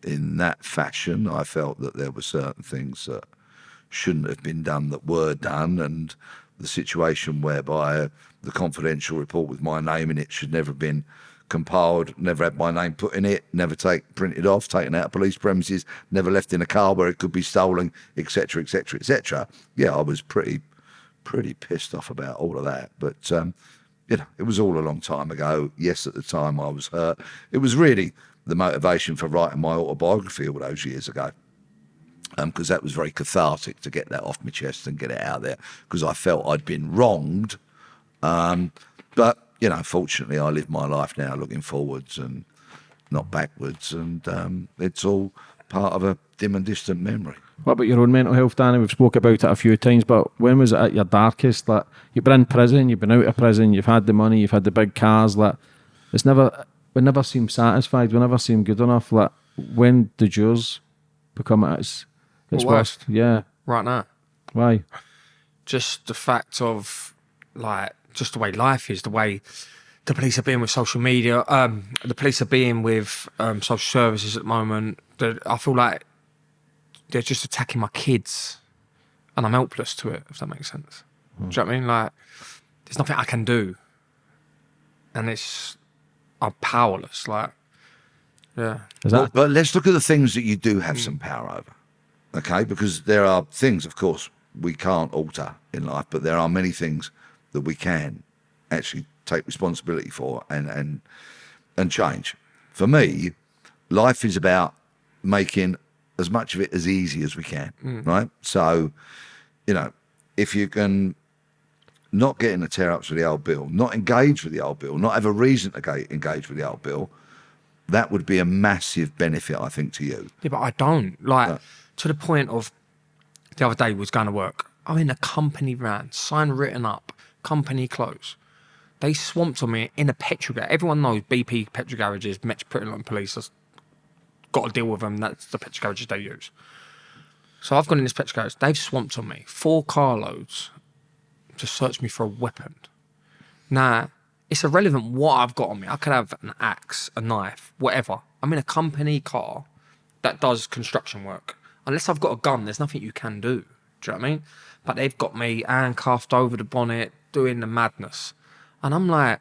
in that fashion. I felt that there were certain things that shouldn't have been done that were done, and the situation whereby the confidential report with my name in it should never have been compiled, never had my name put in it, never take printed off, taken out of police premises, never left in a car where it could be stolen, etc., etc., etc. Yeah, I was pretty, pretty pissed off about all of that, but. Um, you know, it was all a long time ago. Yes, at the time I was hurt. It was really the motivation for writing my autobiography all those years ago. Because that was very cathartic to get that off my chest and get it out there. Because I felt I'd been wronged. Um, but, you know, fortunately, I live my life now looking forwards and not backwards. And um, it's all part of a dim and distant memory. What about your own mental health, Danny? We've spoke about it a few times, but when was it at your darkest? Like you've been in prison, you've been out of prison, you've had the money, you've had the big cars. Like It's never we never seem satisfied. We never seem good enough. Like when did yours become at its its Well, worst? Yeah. Right now, Why? just the fact of like just the way life is, the way the police are being with social media, um, the police are being with um, social services at the moment. The, I feel like they're just attacking my kids, and I'm helpless to it. If that makes sense. Do you know what I mean? Like, there's nothing I can do, and it's I'm powerless. Like, yeah. Is Well, but let's look at the things that you do have some hmm. power over. Okay, because there are things, of course, we can't alter in life, but there are many things that we can actually take responsibility for and and and change. For me, life is about making as much of it as easy as we can, hmm. right? So, you know, if you can not getting in the tear ups with the old bill, not engage with the old bill, not have a reason to ga- engage with the old bill, that would be a massive benefit, I think, to you. Yeah, but I don't. Like, to the point of the other day was going to work. I'm in a company van, sign written up, company close. They swamped on me in a petrol garage. Everyone knows BP petrol garages, Metropolitan Police has got to deal with them. That's the petrol garages they use. So I've gone in this petrol garage. They've swamped on me, four carloads, to search me for a weapon. Now, it's irrelevant what I've got on me. I could have an axe, a knife, whatever. I'm in a company car that does construction work. Unless I've got a gun, there's nothing you can do. Do you know what I mean? But they've got me handcuffed over the bonnet, doing the madness. And I'm like,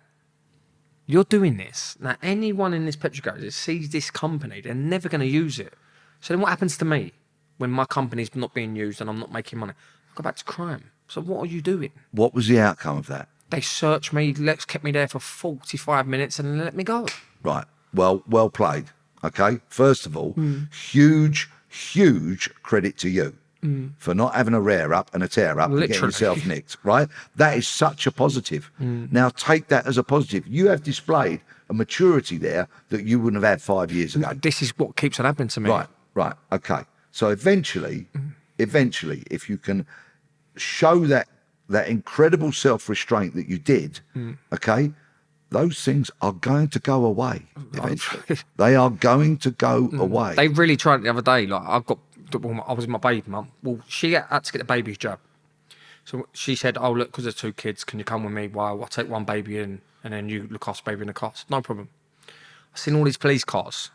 you're doing this. Now, anyone in this petrol that sees this company, they're never going to use it. So then what happens to me when my company's not being used and I'm not making money? I go back to crime. So what are you doing? What was the outcome of that? They searched me, let's kept me there for 45 minutes and let me go. Right. Well, well played. Okay. First of all, hmm. huge, huge credit to you hmm. for not having a rear up and a tear up and getting yourself nicked. Right. That is such a positive. Hmm. Now take that as a positive. You have displayed a maturity there that you wouldn't have had five years ago. This is what keeps on happening to me. Right, right, okay. So eventually, eventually, if you can show that that incredible self-restraint that you did, hmm. okay, those things are going to go away eventually. they are going to go hmm. away. They really tried it the other day. Like I got, well, I was with my baby mum. Well, she had to get the baby's jab. So she said, "Oh look, because there's two kids, can you come with me while I take one baby in, and then you look after baby in the car?" Said, No problem. I've seen all these police cars,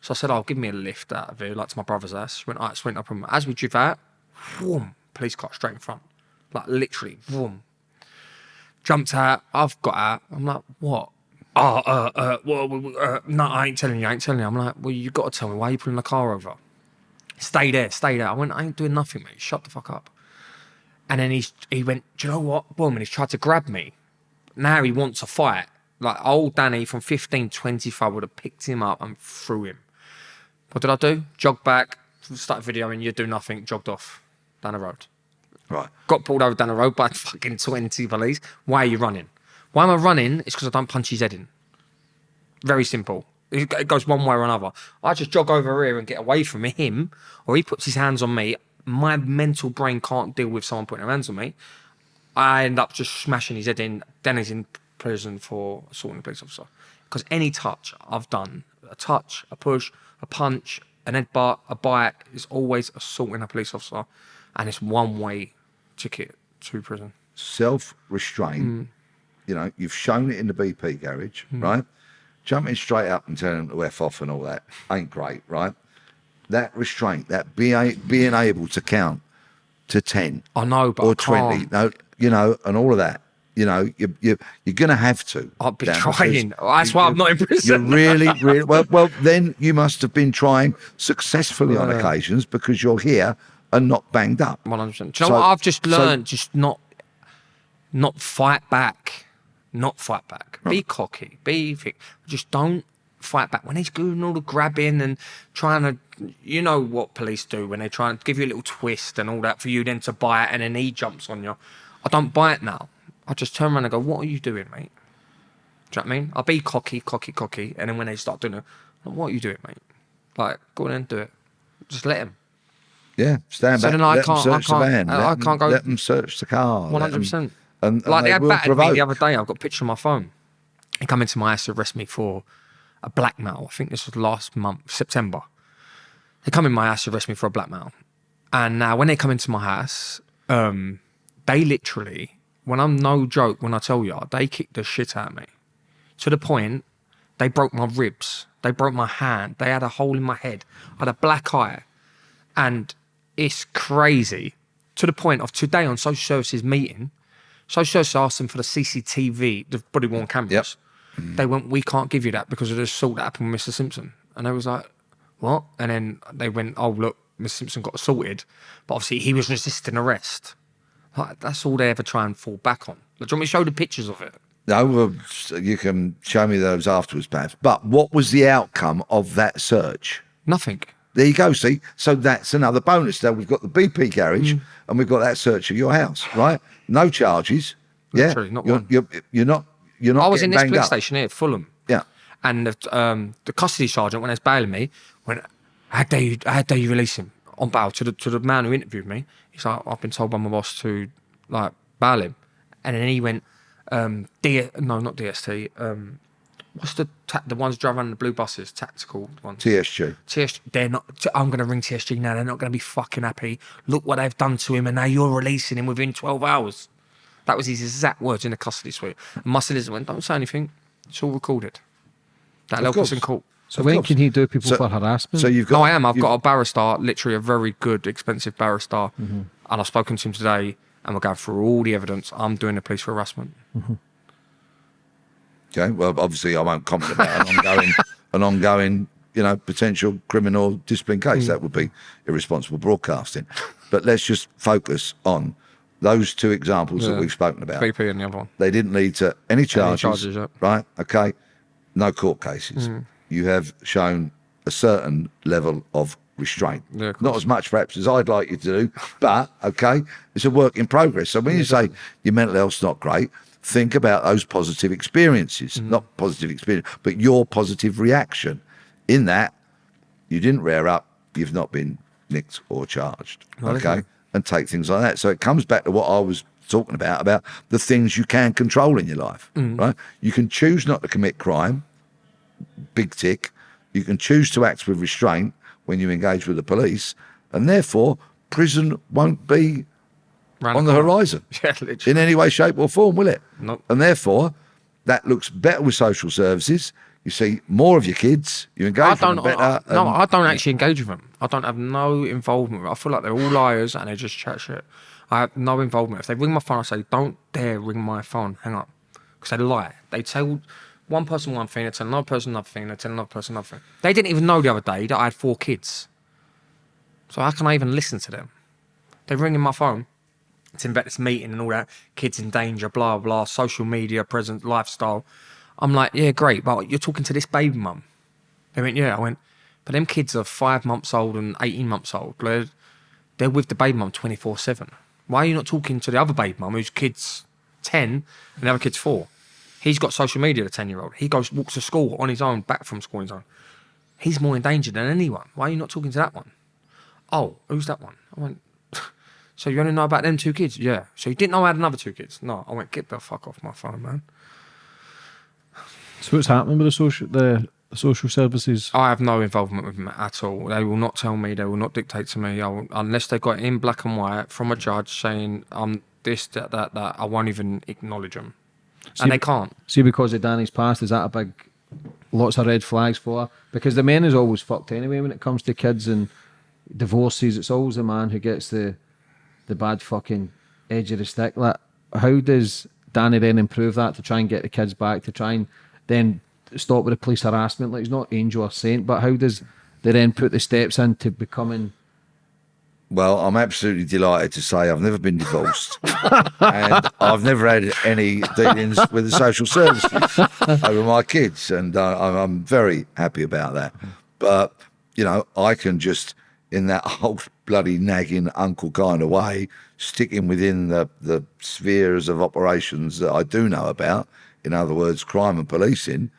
so I said, "Oh, give me a lift out of here, like to my brother's house." She went, "All right, sweet, no problem." As we drove out, whoom, police car straight in front, like literally, whoom. Jumped out. I've got out. I'm like, "What?" Oh, uh, uh, well, uh, no, I ain't telling you. I ain't telling you. I'm like, "Well, you got to tell me why are you pulling the car over." Stay there, stay there. I went, I ain't doing nothing, mate. Shut the fuck up. And then he's, he went, Do you know what? Boom. And he's tried to grab me. Now he wants a fight. Like old Danny from 15, 25 would have picked him up and threw him. What did I do? Jogged back, started videoing, you do nothing, jogged off down the road. right. Got pulled over down the road by fucking 20 police. Why are you running? Why am I running? It's because I don't punch his head in. Very simple. It goes one way or another. I just jog over here and get away from him, or he puts his hands on me. My mental brain can't deal with someone putting their hands on me. I end up just smashing his head in. Then he's in prison for assaulting a police officer. Because any touch I've done, a touch, a push, a punch, an headbutt, a bite, is always assaulting a police officer. And it's one way ticket to prison. Self-restraint. Mm. You know, you've shown it in the BP garage, mm. right? Jumping straight up and telling them to F off and all that ain't great, right? That restraint, that being, being able to count to 10 I know, but or I can't. 20, no, you know, and all of that. You know, you, you, you're going to have to. I've be trying. That's you- why I'm not in prison. You're really, really well. Well, then you must have been trying successfully on occasions because you're here and not banged up. One hundred percent. Do you So- know what I've just so- learned? just not, not fight back. Not fight back. Be cocky. Be thick. Just don't fight back. When he's doing all the grabbing and trying to, you know what police do when they try and give you a little twist and all that for you then to buy it and then he jumps on you. I don't buy it now. I just turn around and go, "What are you doing, mate?" Do you know what I mean? I'll be cocky, cocky, cocky, and then when they start doing it, "What are you doing, mate?" Like, go on and do it. Just let him. Yeah, stand So back. then I let them can't- I search the can't- van. I- let I them- can't go- Let them search the car. One hundred them- percent. And, Like they, they battered me the other day. I've got a picture on my phone. He come into my house to arrest me for a blackmail. I think this was last month, September. They come in my house to arrest me for a blackmail. And now when they come into my house, um, they literally, when I'm no joke, when I tell you, they kicked the shit out of me. To the point, they broke my ribs. They broke my hand. They had a hole in my head. I had a black eye. And it's crazy. To the point of today on social services meeting, social services asked them for the CCTV, the body worn cameras. Mm-hmm. They went, we can't give you that because of the assault that happened with Mr. Simpson. And I was like, what? And then they went, oh, look, Mr. Simpson got assaulted. But obviously he was resisting arrest. Like, that's all they ever try and fall back on. Like, do you want me to show the pictures of it? No, well, you can show me those afterwards, perhaps. But what was the outcome of that search? Nothing. There you go. See, so that's another bonus. Now we've got the BP garage, Mm. and we've got that search of your house, right? No charges. Yeah, Literally, not you're, one. You're, you're not. You're not. I was in this police up. station here, Fulham. Yeah. And the, um, the custody sergeant, when they was bailing me, went, how dare you, how dare you release him on bail to the, to the man who interviewed me? He's like, I've been told by my boss to like bail him. And then he went, um, D, no, not DST. Um, what's the ta- the ones driving the blue buses, tactical ones? TSG. TSG, they're not. I'm going to ring TSG now. They're not going to be fucking happy. Look what they've done to him, and now you're releasing him within 12 hours. That was his exact words in the custody suite. And my solicitor went, "Don't say anything. It's all recorded." That'll help us course. in court. So Of when course. can he do people So- for harassment? So you've got. No, I am. I've got a barrister, literally a very good, expensive barrister, Mm-hmm. and I've spoken to him today, and we're going through all the evidence. I'm doing the police for harassment. Okay. Well, obviously, I won't comment about an ongoing, an ongoing, you know, potential criminal discipline case. That would be irresponsible broadcasting. But let's just focus on those two examples that we've spoken about. BP and the other one. They didn't lead to any charges, Any charges, yeah. right? Okay. No court cases. Mm. You have shown a certain level of restraint. Yeah, of Not as much perhaps as I'd like you to do, but okay, it's a work in progress. So when you say your mental health's not great, think about those positive experiences, Mm. not positive experience, but your positive reaction. In that, you didn't rear up, you've not been nicked or charged. Okay. And take things like that. So it comes back to what I was talking about, about the things you can control in your life. Mm. Right? You can choose not to commit crime, big tick. You can choose to act with restraint when you engage with the police, and therefore prison won't be Round on the horizon Yeah, literally. in any way, shape, or form, will it? Nope. And therefore, that looks better with social services. You see more of your kids. You engage I with better. I, no, and- I don't actually engage with them. I don't have no involvement. I feel like they're all liars and they just chat shit. I have no involvement. If they ring my phone, I say, "Don't dare ring my phone. Hang up," because they lie. They tell one person one thing, they tell another person another thing, they tell another person another thing. They didn't even know the other day that I had four kids. So how can I even listen to them? They're ringing my phone. It's about meeting and all that. Kids in danger, blah blah. Social media, present lifestyle. I'm like, yeah, great, but you're talking to this baby mum. They went, yeah. I went, but them kids are five months old and 18 months old. They're, they're with the baby mum 24 7. Why are you not talking to the other baby mum whose kid's 10 and the other kid's four? He's got social media, the 10 year old. He goes, walks to school on his own, back from school on his own. He's more in danger than anyone. Why are you not talking to that one? Oh, who's that one? I went, so you only know about them two kids? Yeah. So you didn't know I had another two kids? No. I went, get the fuck off my phone, man. so what's happening with the social the, social services? I have no involvement with them at all. They will not tell me. They will not dictate to me. I will, unless they got it in black and white from a judge saying I'm this, that, that, that. I won't even acknowledge them, and they can't. See, because of Danny's past, is that a big, lots of red flags for her? Because the man is always fucked anyway when it comes to kids and divorces. It's always the man who gets the, the bad fucking edge of the stick. Like, how does Danny then improve that to try and get the kids back to try and then stop with the police harassment? Like he's not angel or saint, but how does they then put the steps into becoming? Well, I'm absolutely delighted to say I've never been divorced, and I've never had any dealings with the social services over my kids, and uh, I'm- very happy about that. But you know, I can just, in that old bloody nagging uncle kind of way, sticking within the the spheres of operations that I do know about. In other words, crime and policing.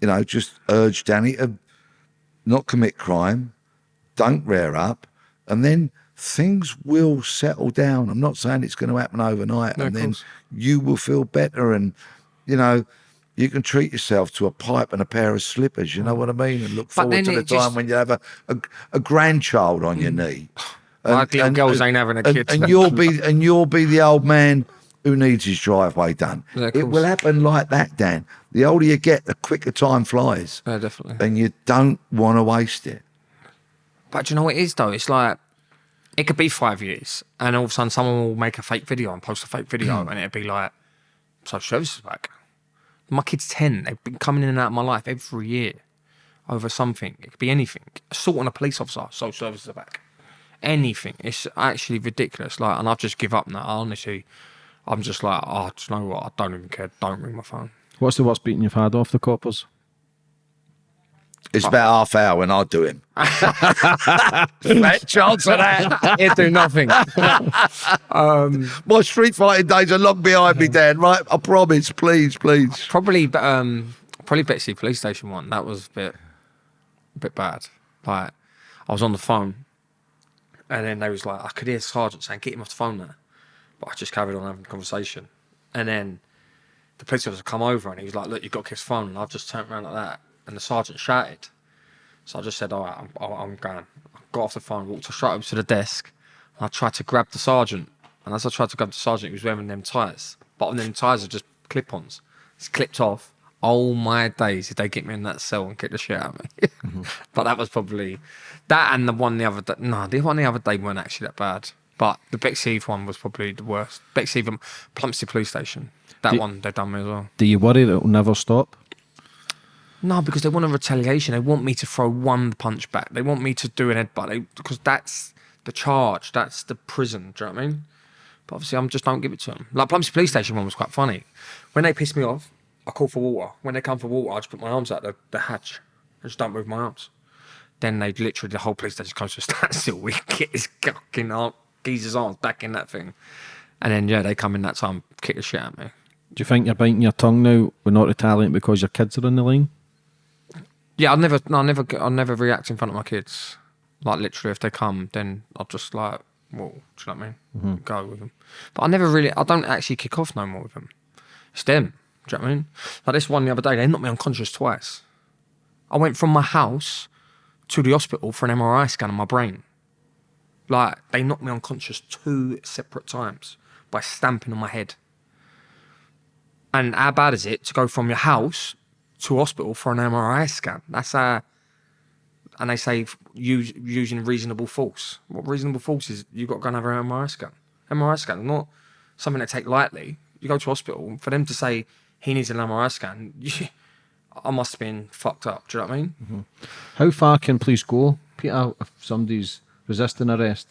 You know, just urge Danny to not commit crime, don't rear up, and then things will settle down. I'm not saying it's going to happen overnight, No, and then you will feel better. And you know, you can treat yourself to a pipe and a pair of slippers. You know what I mean? And look forward to the it just- time when you have a, a, a grandchild on your mm. knee. Like little girls ain't having a kid. and you'll be and you'll be the old man who needs his driveway done. Yeah, it will happen like that, Dan. The older you get, the quicker time flies, Yeah, definitely. and you don't want to waste it. But do you know what it is though? It's like it could be five years, and all of a sudden someone will make a fake video and post a fake video, and it'd be like, "Social services back." My kid's ten. They've been coming in and out of my life every year over something. It could be anything. Assault on a police officer. Social services are back. Anything. It's actually ridiculous. Like, and I've just give up now. Honestly, I'm just like, oh, you know what? I don't even care. Don't ring my phone. What's the worst beating you've had off the coppers? It's about half hour when I do him. Fat chance of that. It do nothing. My street fighting days are long behind me, Dan. Right? I promise. Please, please. Probably, but um, probably Bexley police station one. That was a bit, a bit bad. Like, I was on the phone, and then they was like, I could hear sergeant saying, "Get him off the phone there," but I just carried on having a conversation, and then the police officer come over and he was like, "Look, you've got to kiss phone," and I've just turned around like that, and the sergeant shouted. So I just said, "All right, I'm, I'm going." I got off the phone, walked straight up to the desk, and I tried to grab the sergeant. And as I tried to grab the sergeant, he was wearing them tyres. But on them tyres are just clip-ons. It's clipped off. Oh my days, did they get me in that cell and kick the shit out of me? Mm-hmm. but that was probably that and the one the other day. No, the one the other day weren't actually that bad. But the Bexley one was probably the worst. Bexley and Plumstead Police Station. That Do- one they done me as well. Do you worry that it'll never stop? No, because they want a retaliation. They want me to throw one punch back. They want me to do an headbutt. They, because that's the charge. That's the prison. Do you know what I mean? But obviously, I just don't give it to them. Like Plumstead Police Station one was quite funny. When they piss me off, I call for water. When they come for water, I just put my arms out the, the hatch. I just don't move my arms. Then they literally the whole police station comes to a standstill. We get his fucking arm, geezer's arms back in that thing, and then yeah, they come in that time, kick the shit at me. Do you think you're biting your tongue now with not retaliating because your kids are in the line? Yeah, I'll never, no, I'll never, I'll never react in front of my kids. Like literally, if they come, then I'll just like, well, do you know what I mean? Mm-hmm. Go with them. But I never really, I don't actually kick off no more with them. It's them. Do you know what I mean? Like this one the other day, they knocked me unconscious twice. I went from my house to the hospital for an MRI scan on my brain. Like they knocked me unconscious two separate times by stamping on my head. And how bad is it to go from your house to hospital for an MRI scan? That's uh and they say use using reasonable force. What reasonable force is you've got to go and have an MRI scan. MRI scan, not something to take lightly. You go to hospital for them to say he needs an MRI scan. You, I must have been fucked up. Do you know what I mean? How far can police go, Peter, if somebody's resisting arrest?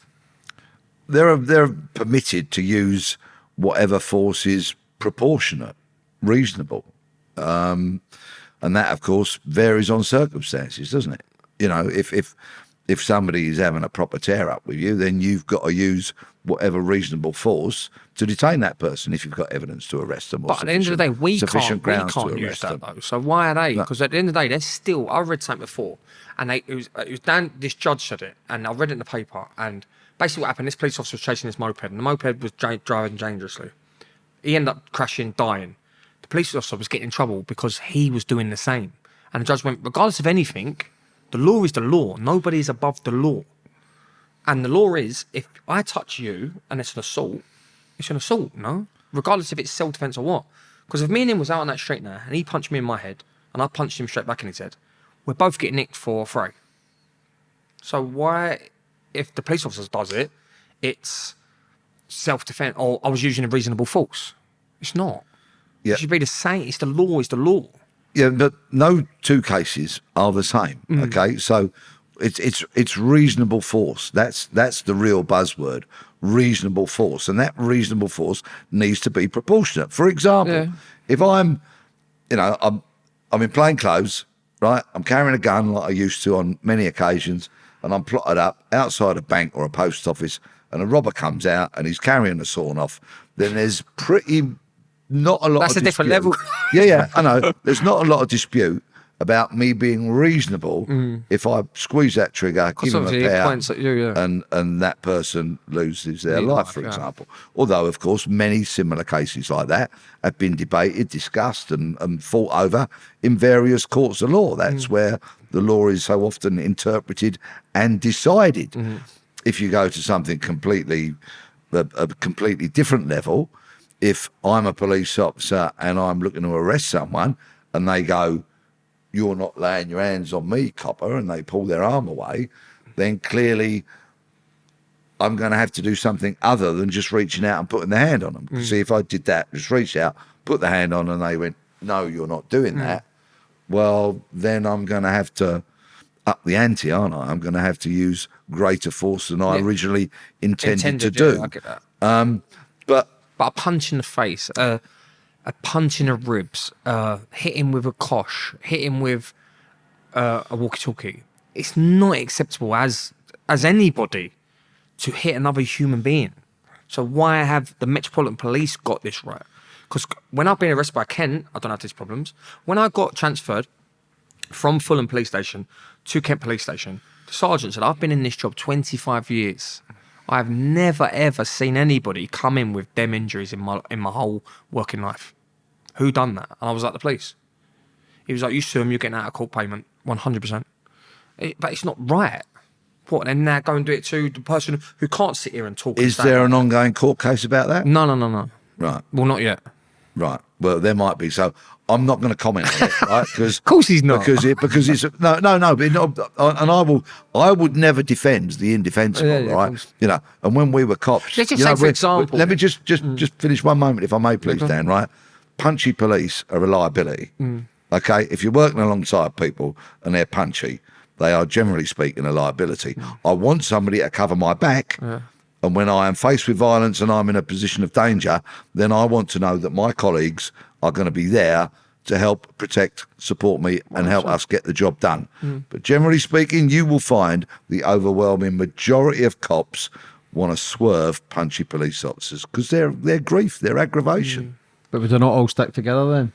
they're they're permitted to use whatever force is proportionate, reasonable, um, and that of course varies on circumstances, doesn't it? You know, if if if somebody is having a proper tear up with you, then you've got to use whatever reasonable force to detain that person if you've got evidence to arrest them. Or But at the end of the day, we sufficient can't, we can't use arrest that them. though. So why are they? Because at the end of the day, they're still. I read something before, and they it was it was Dan. This judge said it, and I read it in the paper. And basically, what happened? This police officer was chasing this moped, and the moped was driving dangerously. He ended up crashing, dying. The police officer was getting in trouble because he was doing the same. And the judge went, regardless of anything, the law is the law. Nobody is above the law. And the law is, if I touch you and it's an assault, it's an assault, no? Regardless if it's self defense or what. Because if me and him was out on that street now and he punched me in my head and I punched him straight back in his head, we're both getting nicked for affray. So why, if the police officer does it, it's self defense or I was using a reasonable force? It's not. Yeah. It should be the same. It's the law, it's the law. Yeah, but no two cases are the same. Mm. Okay, so it's it's it's reasonable force. That's that's the real buzzword. Reasonable force, and that reasonable force needs to be proportionate. For example, Yeah. if I'm, you know, I'm I'm in plain clothes, right? I'm carrying a gun like I used to on many occasions, and I'm plotted up outside a bank or a post office, and a robber comes out and he's carrying a sawn off. Then there's pretty not a lot. That's of a different level. Yeah, yeah, I know. There's not a lot of dispute about me being reasonable mm. if I squeeze that trigger, give him a pair, you, yeah. and and that person loses their Yeah, life, for yeah. example. Although, of course, many similar cases like that have been debated, discussed, and, and fought over in various courts of law. That's mm. where the law is so often interpreted and decided. Mm-hmm. If you go to something completely, a, a completely different level, if I'm a police officer and I'm looking to arrest someone, and they go, "You're not laying your hands on me, copper," and they pull their arm away, then clearly I'm going to have to do something other than just reaching out and putting the hand on them. Mm. See, if I did that, just reach out, put the hand on, and they went, "No, you're not doing mm. that," well, then I'm going to have to up the ante, aren't I? I'm going to have to use greater force than I Yeah. originally intended, Intended, to yeah, do. I get that. Um, But a punch in the face, a punch in the ribs, uh, hit him with a kosh, hit him with uh, a walkie-talkie. It's not acceptable as as anybody to hit another human being. So why have the Metropolitan Police got this right? Because when I've been arrested by Kent, I don't have these problems. When I got transferred from Fulham Police Station to Kent Police Station, the sergeant said, I've been in this job 25 years. I've never ever seen anybody come in with them injuries in my in my whole working life. Who done that? And I was like, the police. He was like, you sue him, you're getting out of court payment, 100%. It- but it's not right. What, and now go and do it to the person who can't sit here and talk. is there an ongoing court case about that? No, no, no, no. Right. Well, not yet. Right. Well, there might be. So I'm not going to comment on it, right? Because Of course he's not. because it because it's no no no. But not, and I will I would never defend the indefensible, Yeah, yeah, right? You know. And when we were cops, Let's just you say, know, for example- Mm. let me just just just finish one moment, if I may, please, Dan. Right. Punchy police are a liability. Mm. Okay. If you're working alongside people and they're punchy, they are generally speaking a liability. Mm. I want somebody to cover my back. And when I am faced with violence and I'm in a position of danger, then I want to know that my colleagues are going to be there to help protect, support me, and help us get the job done. Mm. But generally speaking, you will find the overwhelming majority of cops want to swerve punchy police officers because they're they're grief, they're aggravation. Mm. But would they not all stick together then?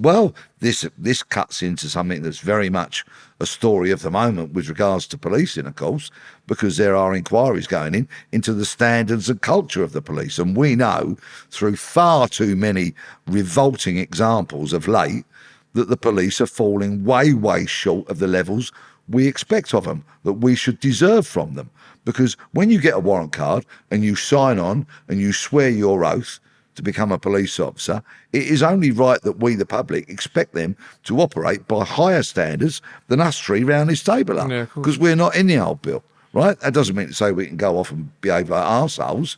Well, this this cuts into something that's very much a story of the moment with regards to policing, of course, because there are inquiries going in into the standards and culture of the police, and we know through far too many revolting examples of late that the police are falling way, way short of the levels we expect of them, that we should deserve from them. Because when you get a warrant card and you sign on and you swear your oath to become a police officer, it is only right that we, the public, expect them to operate by higher standards than us three round this table are. Yeah. Because we're not in the old bill, right? That doesn't mean to say we can go off and behave like arseholes,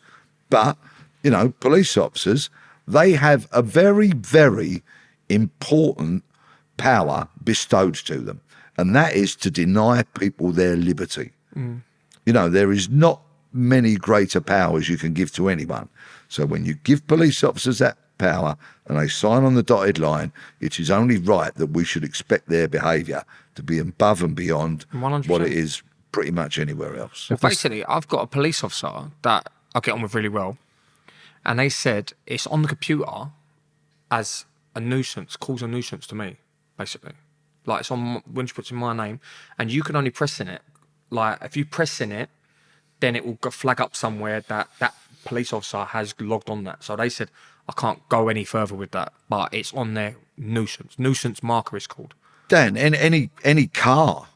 but, you know, police officers, they have a very, very important power bestowed to them, and that is to deny people their liberty. Mm. You know, there is not many greater powers you can give to anyone. So when you give police officers that power and they sign on the dotted line, it is only right that we should expect their behaviour to be above and beyond 100%. what it is pretty much anywhere else. Well, basically, I've got a police officer that I get on with really well, and they said it's on the computer as a nuisance, calls a nuisance to me, basically. Like it's on when she puts in my name, and you can only press in it. Like if you press in it, then it will flag up somewhere that that police officer has logged on that. So they said I can't go any further with that, but it's on their nuisance. Nuisance marker is called. Dan, any any, any car,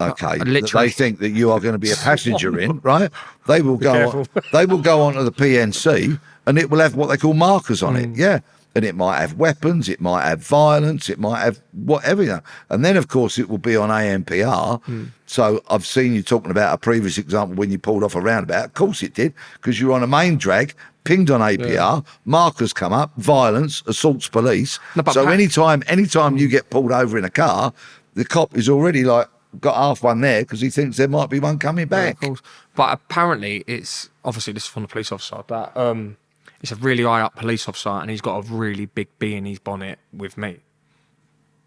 okay, that they think that you are going to be a passenger in, right? They will go. On, they will go onto the PNC, and it will have what they call markers on Mm. it. Yeah, and it might have weapons, it might have violence, it might have whatever. You know. And then, of course, it will be on ANPR. Mm. So I've seen you talking about a previous example when you pulled off a roundabout. Of course, it did because you're on a main drag. Pinged on ANPR, markers come up, violence, assaults police. No, so anytime, anytime you get pulled over in a car, the cop is already like got half one there because he thinks there might be one coming Yeah, back. of course. But apparently, it's obviously this is from the police officer that um, it's a really high up police officer, and he's got a really big bee in his bonnet with me.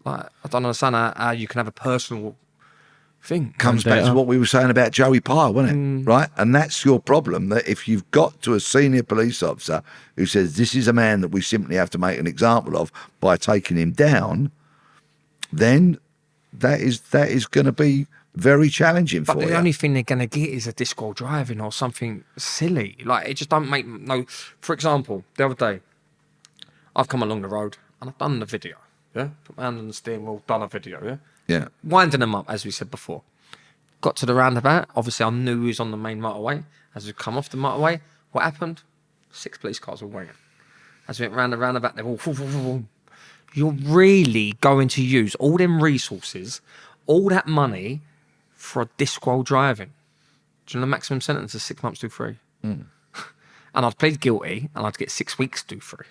Like, I don't understand how, how you can have a personal thing. Comes back to what we were saying about Joey Pyle, wasn't it? Hmm. Right, and that's your problem. That if you've got to a senior police officer who says this is a man that we simply have to make an example of by taking him down, then that is that is going to be very challenging But for the you. only thing they're gonna get is a disc while driving or something silly. Like it just don't make no. For example, the other day, I've come along the road and I've done the video. Yeah, put my hand on the steering wheel, done a video. Yeah, yeah, winding them up as we said before. Got to the roundabout. Obviously, I knew he was on the main motorway. As we come off the motorway, what happened? Six police cars were waiting. As we went round the roundabout, all. vroom, vroom, vroom. You're really going to use all them resources, all that money, for a disqual driving. Do you know the maximum sentence is six months to three? Hmm. and I'd plead guilty, and I'd get six weeks to three.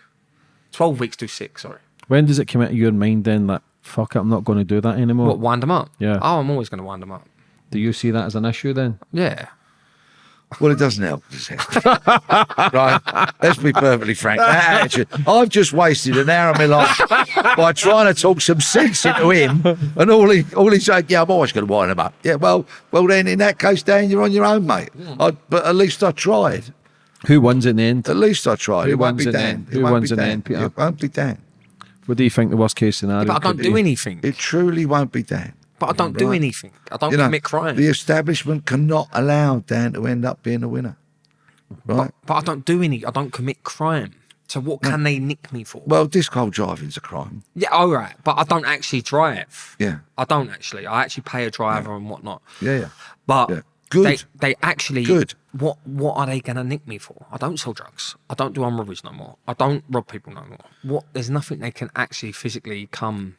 Twelve weeks to six. Sorry. When does it come into your mind then that fuck it, I'm not going to do that anymore? What wind them up? Yeah. Oh, I'm always going to wind them up. Do you see that as an issue then? Yeah. Well, it doesn't help. does it? right? Let's be perfectly frank. That attitude. I've just wasted an hour of my life by trying to talk some sense into him, and all he all he's saying, "Yeah, I'm always going to wind him up." Yeah, well, well then in that case, Dan, you're on your own, mate. Hmm. I, but at least I tried. Who wins in the end? At least I tried. Who it won't wins be in the Dan. end? Who won't wins be in the end, Peter? It won't be Dan. What do you think the worst case scenario? But I can't do be? anything. It truly won't be Dan. But I don't do anything. I don't You know, commit crime. the establishment cannot allow Dan to end up being a winner. Right? But I don't do any. I don't commit crime. So what can they nick me for? Well, disqual driving's a crime. yeah, all right. But I don't actually drive. Yeah. I don't actually. I actually pay a driver and whatnot. Yeah, yeah. But Yeah. Good. They, they actually. Good. What What are they gonna nick me for? I don't sell drugs. I don't do armed robberies no more. I don't rob people no more. What? There's nothing they can actually physically come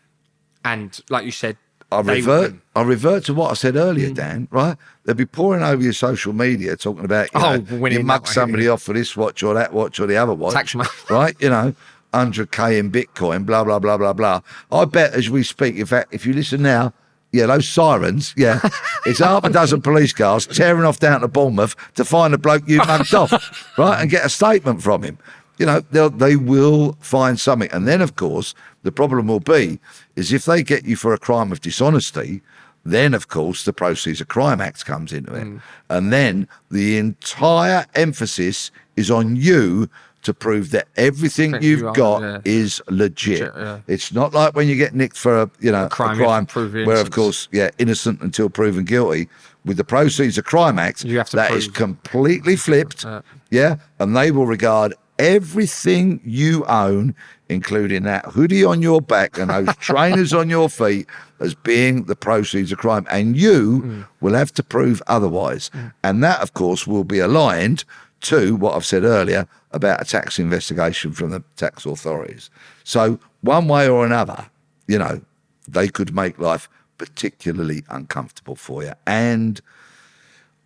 and, like you said, I they revert. win. I revert to what I said Mm. earlier, Dan. Right? They'll be pouring over your social media talking about you Oh, know, winning you mug somebody off for this watch or that watch or the other watch. Tax right? You know, hundred k in Bitcoin. Blah blah blah blah blah. I bet as we speak, in fact, if you listen now. Yeah, those sirens. Yeah, it's half a dozen police cars tearing off down to Bournemouth to find the bloke you mugged off, right, and get a statement from him. You know, they'll they will find something, and then of course the problem will be is if they get you for a crime of dishonesty, then of course the Proceeds of Crime Act comes into it, and then the entire emphasis is on you to prove that everything That you you've are, got yeah. is legit. Legit, yeah. It's not like when you get nicked for a you know a crime, crime, prove your where of innocence. course yeah innocent until proven guilty. With the Proceeds of Crime Act, You have to that is completely flipped. Uh, yeah, and they will regard everything you own, including that hoodie on your back and those trainers on your feet, as being the proceeds of crime. And you Mm. will have to prove otherwise. And that, of course, will be aligned to what I've said earlier about a tax investigation from the tax authorities. So, one way or another, you know, they could make life particularly uncomfortable for you. And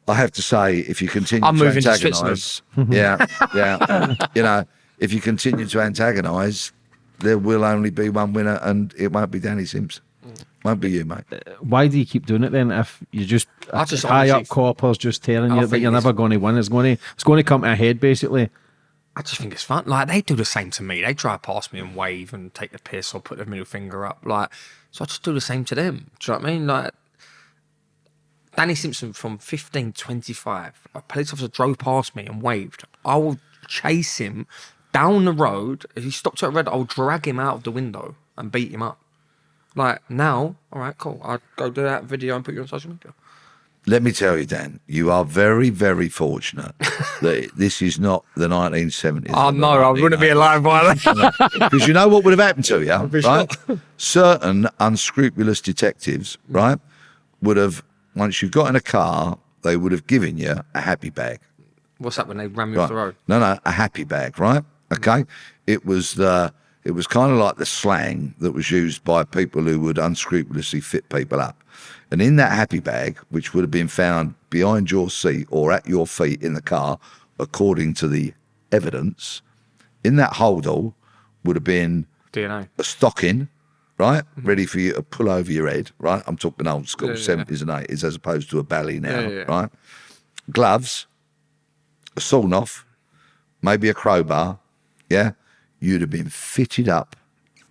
I have to say, if you continue I'm to moving to antagonise, yeah, yeah, you know, if you continue to antagonise, there will only be one winner, and it won't be Danny Sims. Mm. Won't be you, mate. Uh, why do you keep doing it then? If you just, I just high honestly- up coppers just telling I you that you're never going to win, it's going to it's going to come to a head basically. I just think it's fun. Like they do the same to me. They drive past me and wave and take the piss or put their middle finger up. Like so, I just do the same to them. Do you know what I mean? Like Danny Simpson from 1525, a police officer drove past me and waved. I will chase him down the road. If he stopped at red, I'll drag him out of the window and beat him up. Like now, all right, cool. I'll go do that video and put you on social media. Let me tell you, Dan, you are very, very fortunate that this is not the 1970s. Oh no, I wouldn't be alive by then. Because you know what would have happened to you, right? Certain unscrupulous detectives, right, would have, once you got in a car, they would have given you a happy bag. What's that when they ran you Right. off the road? No, no, a happy bag, right? Mm. Okay. It was the it was kind of like the slang that was used by people who would unscrupulously fit people up. And in that happy bag, which would have been found behind your seat or at your feet in the car, according to the evidence, in that holdall would have been DNA. a stocking, right? Mm-hmm. Ready for you to pull over your head, right? I'm talking old school. Yeah, yeah, 70s and 80s, as opposed to a belly now, Yeah, yeah. right? Gloves, a sawn off, maybe a crowbar, yeah? You'd have been fitted up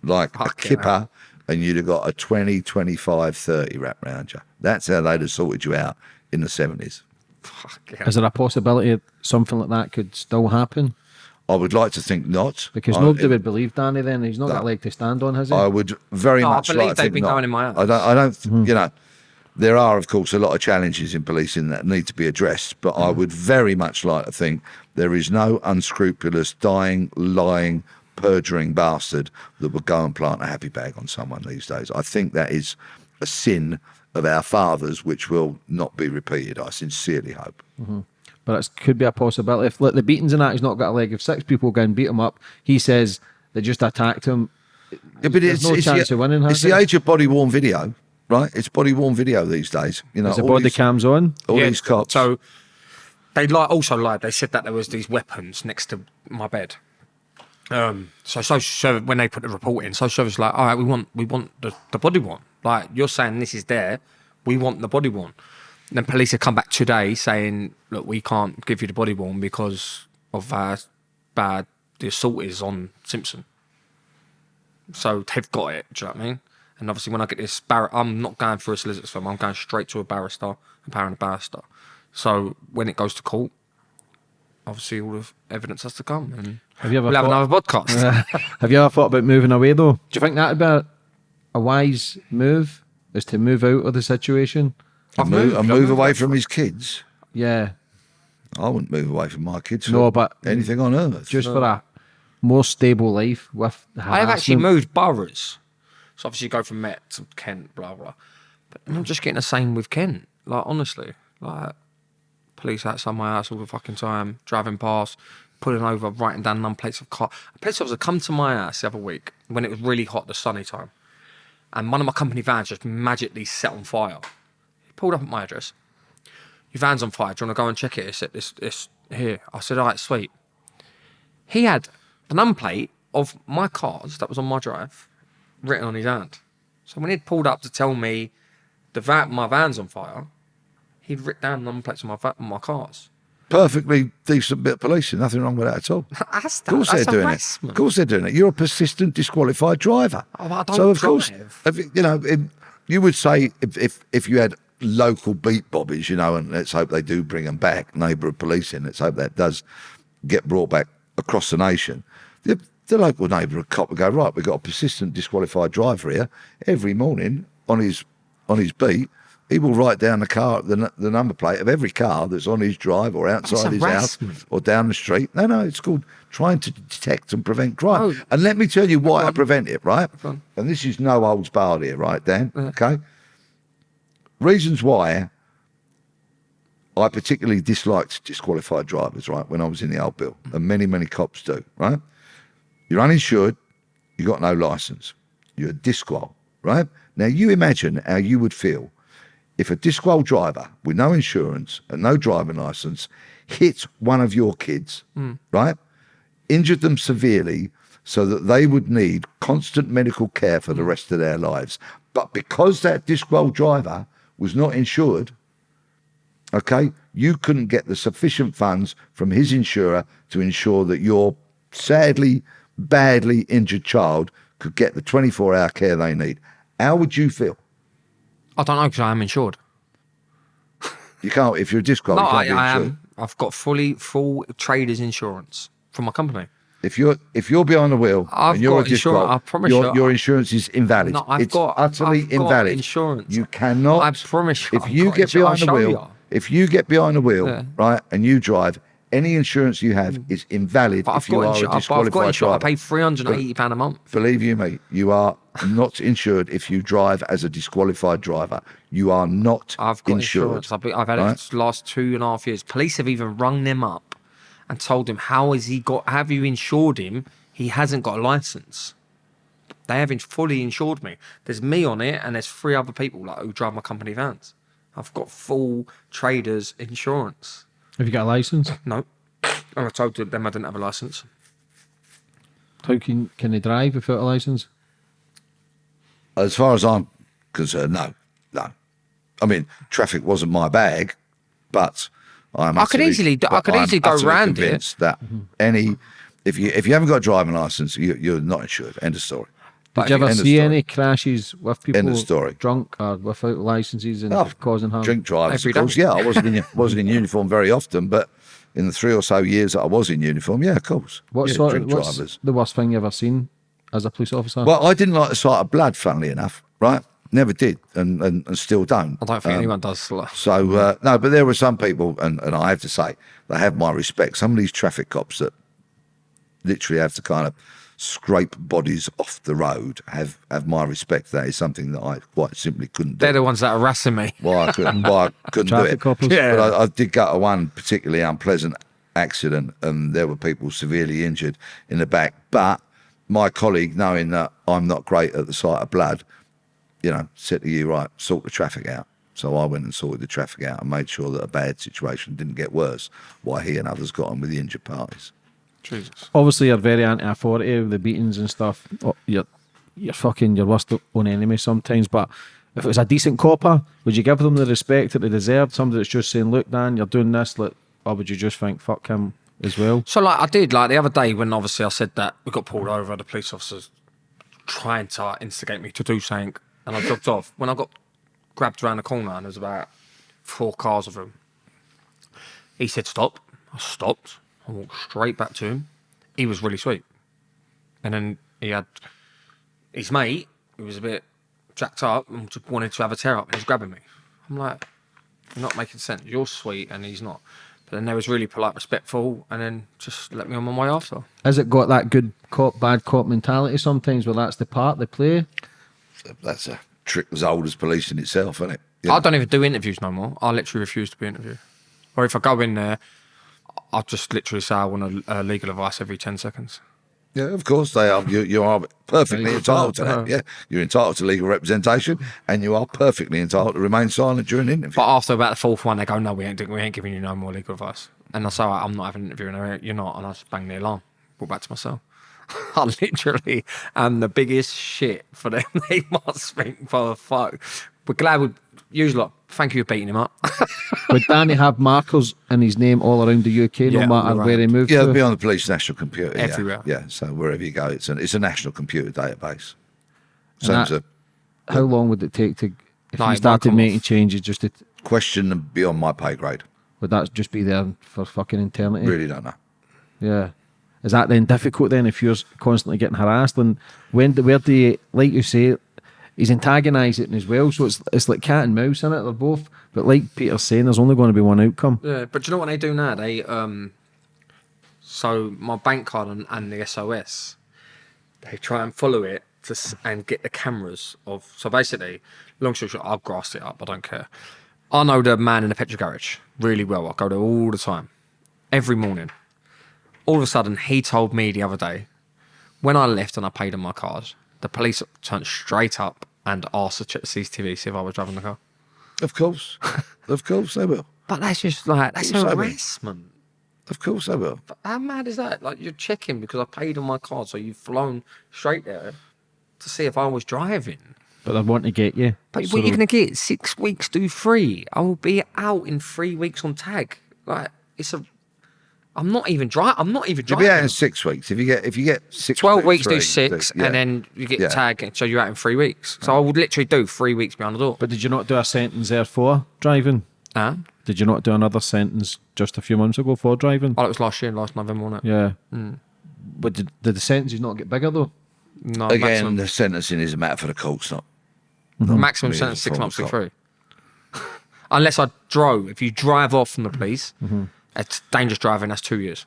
like a Fucking kipper and you'd have got a 20, 25, 30 wrapped round you. That's how they'd have sorted you out in the 70s. Fuck yeah. Is there a possibility that something like that could still happen? I would like to think not. Because I- nobody would believe Danny then. He's not got a leg to stand on, has he? I would very No, I much believe like they've been not. going in my house. I don't. I don't. Hmm. You know, there are of course a lot of challenges in policing that need to be addressed, but I hmm. would very much like to think there is no unscrupulous, dying, lying, perjuring bastard that would go and plant a happy bag on someone these days. I think that is a sin of our fathers, which will not be repeated. I sincerely hope. Mm-hmm. But it could be a possibility. If like, the beatings and that, he's not got a leg. If six people go and beat him up, he says they just attacked him. Yeah, but There's it's, no it's chance the, of winning, It's has the it? age of body worn video, right? It's body worn video these days. You know, Is the body these- cams on? all Yeah, these cops. So they li- also lied. They said that there was these weapons next to my bed. Um, so social service when they put the report in, social service was like, all right, we want we want the, the body worn. Like you're saying this is there, we want the body worn. And then police have come back today saying, look, we can't give you the body worn because of how bad the assault is on Simpson. So they've got it. Do you know what I mean? And obviously, when I get this bar, I'm not going for a solicitor's firm. I'm going straight to a barrister, and empowering a barrister. So when it goes to court, obviously all the evidence has to come, and Have you ever we'll have thought- another podcast. Have you ever thought about moving away though? Do you think that'd be a, a wise move? Is to move out of the situation? And I've move, moved, and I've move away from his kids. Yeah, I wouldn't move away from my kids. For No, but- anything on earth. just for a more stable life with. I have actually moved boroughs, so obviously you go from Met to Kent, blah blah. But I'm just getting the same with Kent. Like honestly, like police outside my house all the fucking time, driving past, pulling over, writing down number plates of car. A police officer come to my house the other week when it was really hot, the sunny time, and one of my company vans just magically set on fire. He pulled up at my address. Your van's on fire. Do you want to go and check it? It's, it's, it's here. I said, all right, sweet. He had the number plate of my cars that was on my drive written on his hand. So when he'd pulled up to tell me the van, my van's on fire, he'd written down the number plates on my, va- on my cars. Perfectly decent bit of policing. Nothing wrong with that at all. That's, Of course that's they're doing it. Of course they're doing it. You're a persistent disqualified driver. Oh, I don't so of course, if, you- you know, if, you would say if, if if you had local beat bobbies, you know, and let's hope they do bring them back, neighbourhood policing. Let's hope that does get brought back across the nation. The, the local neighbourhood cop would go right. We've got a persistent disqualified driver here. Every morning on his on his beat, he will write down the car, the, the number plate of every car that's on his drive or outside his house or down the street. No, no, it's called trying to detect and prevent crime. Oh. And let me tell you why I prevent it, right? And this is no holds barred here, right, Dan? Okay. Reasons why I particularly disliked disqualified drivers, right, when I was in the old bill, and many, many cops do, right? You're uninsured, you got no license, you're a disqual, right? Now you imagine how you would feel if a disqual driver with no insurance and no driving license hit one of your kids, hmm. right? Injured them severely so that they would need constant medical care for the hmm. rest of their lives. But because that disqual driver was not insured, okay, you couldn't get the sufficient funds from his insurer to ensure that your sadly, badly injured child could get the 24 hour care they need. How would you feel? I don't know because I am insured. You can't, if you're a disqual, No, you I, I am. I've got fully full traders insurance from my company. If you're if you're behind the wheel I've and you're got a insurance, I promise your, you, your insurance is invalid. No, I've it's got- utterly I've got invalid. insurance. You cannot. I promise you, If I've you get insurance. behind the wheel, you. if you get behind the wheel, Yeah. right, and you drive, any insurance you have mm. is invalid But if I've you got, are a I've, I've got insurance. I pay three hundred and eighty pound a month. Believe you me, you are not insured if you drive as a disqualified driver. You are not I've got insured. insurance. I've, been, I've had right? it last two and a half years. Police have even rung them up and told him, "How has he got? Have you insured him? He hasn't got a license." They haven't fully insured me. There's me on it, and there's three other people like who drive my company vans. I've got full traders insurance. Have you got a license? No, and I told them I didn't have a license. How can can they drive without a license? As far as I'm concerned, no, no. I mean, traffic wasn't my bag, but I'm. I could easily I could I'm easily go utterly round it. That any, if you if you haven't got a driving license, you, you're not insured. End of story. Did you ever see story. any crashes with people End of story. drunk or without licenses and Oh, causing harm? Drink drivers, of course. Yeah, I wasn't in wasn't in uniform very often, but in the three or so years that I was in uniform, yeah, of course. What yeah, sort of drink what's drivers. the worst thing you ever seen as a police officer? Well, I didn't like the sight of blood, funnily enough, right? Never did, and, and, and still don't. I don't think anyone does. So uh, no, but there were some people, and, and I have to say, they have my respect. Some of these traffic cops that literally have to kind of scrape bodies off the road have have my respect. That is something that I quite simply couldn't do. They're the ones that are harassing me. Why I couldn't, why I couldn't do Traffic it. coppers? Yeah. But I, I did go to one particularly unpleasant accident, and there were people severely injured in the back. But my colleague, knowing that I'm not great at the sight of blood, you know, said to you, right, sort the traffic out. So I went and sorted the traffic out and made sure that a bad situation didn't get worse. While he and others got on with the injured parties. Jesus. Obviously, you're very anti-authority with eh, the beatings and stuff. Oh, You're you're fucking your worst own enemy sometimes. But if it was a decent copper, would you give them the respect that they deserved? Somebody that's just saying, "Look, Dan, you're doing this," look, or would you just think, "Fuck him" as well? So like I did like the other day when obviously I said that we got pulled over, the police officers trying to instigate me to do something, and I dropped off. When I got grabbed around the corner and there was about four cars of them, he said stop. I stopped. I walked straight back to him. He was really sweet, and then he had his mate who was a bit jacked up and wanted to have a tear up, and he's grabbing me. I'm like, you're not making sense. You're sweet, and he's not. But then they was really polite, respectful, and then just let me on my way after. Has it got that good cop, bad cop mentality sometimes? Where that's the part they play. That's a trick as old as policing itself, isn't it? I don't even do interviews no more. I literally refuse to be interviewed. Or if I go in there, I'll just literally say I want a, a legal advice every 10 seconds. Yeah, of course they are. You, you are perfectly entitled to that. Yeah, you're entitled to legal representation, and you are perfectly entitled to remain silent during an interview. But after about the fourth one, they go, no, we ain't, we ain't giving you no more legal advice. And I say, I'm not having an interview. And they go, you're not. And I just bang the alarm. Walk back to my cell. I literally am the biggest shit for them. they must think for the fuck. We're glad we use lot. Thank you for beating him up. Would Danny have markers in his name all around the UK, Yeah, no matter all where he around. moved yeah, to? be on the police national computer. yeah. Everywhere. Yeah, so wherever you go, it's an it's a national computer database. So that- a How long would it take to, if No, you started making off. changes, just to, question beyond my pay grade. would that just be there for fucking eternity? Really don't know. Yeah. Is that then difficult then if you're constantly getting harassed? And when where do you, like you say, he's antagonising as well. So it's it's like cat and mouse in it. They're both, but like Peter's saying, there's only going to be one outcome. Yeah, but you know what they do now? They um, so my bank card and, and the SOS, they try and follow it to and get the cameras of. So basically, long story short, I've grassed it up. I don't care. I know the man in the petrol garage really well. I go there all the time, every morning. All of a sudden, he told me the other day, when I left and I paid on my card, the police turned straight up and asked to check the CCTV, see if I was driving the car. Of course, of course they will. But that's just like that's Also, I mean- harassment. Of course they will. How mad is that? Like you're checking because I paid on my card, so you've flown straight there to see if I was driving. But they want to get you. But So what you're gonna get? Six weeks do three. I will be out in three weeks on tag. Like it's a. I'm not even driving. I'm not even driving. You'll be out in six weeks. If you get if you get six, Twelve do weeks do three, six, yeah. and then you get Yeah. tag, so you're out in three weeks. So I would literally do three weeks behind the door. But did you not do a sentence there for driving? Huh? Did you not do another sentence just a few months ago for driving? Oh, it was last year, last November, wasn't it? Yeah. Hmm. But did, did the sentences not get bigger though? No, again, maximum, the sentencing is a matter for the courts, not. maximum me as sentence six months to three. Unless I drove. If you drive off from the police, it's dangerous driving. That's two years.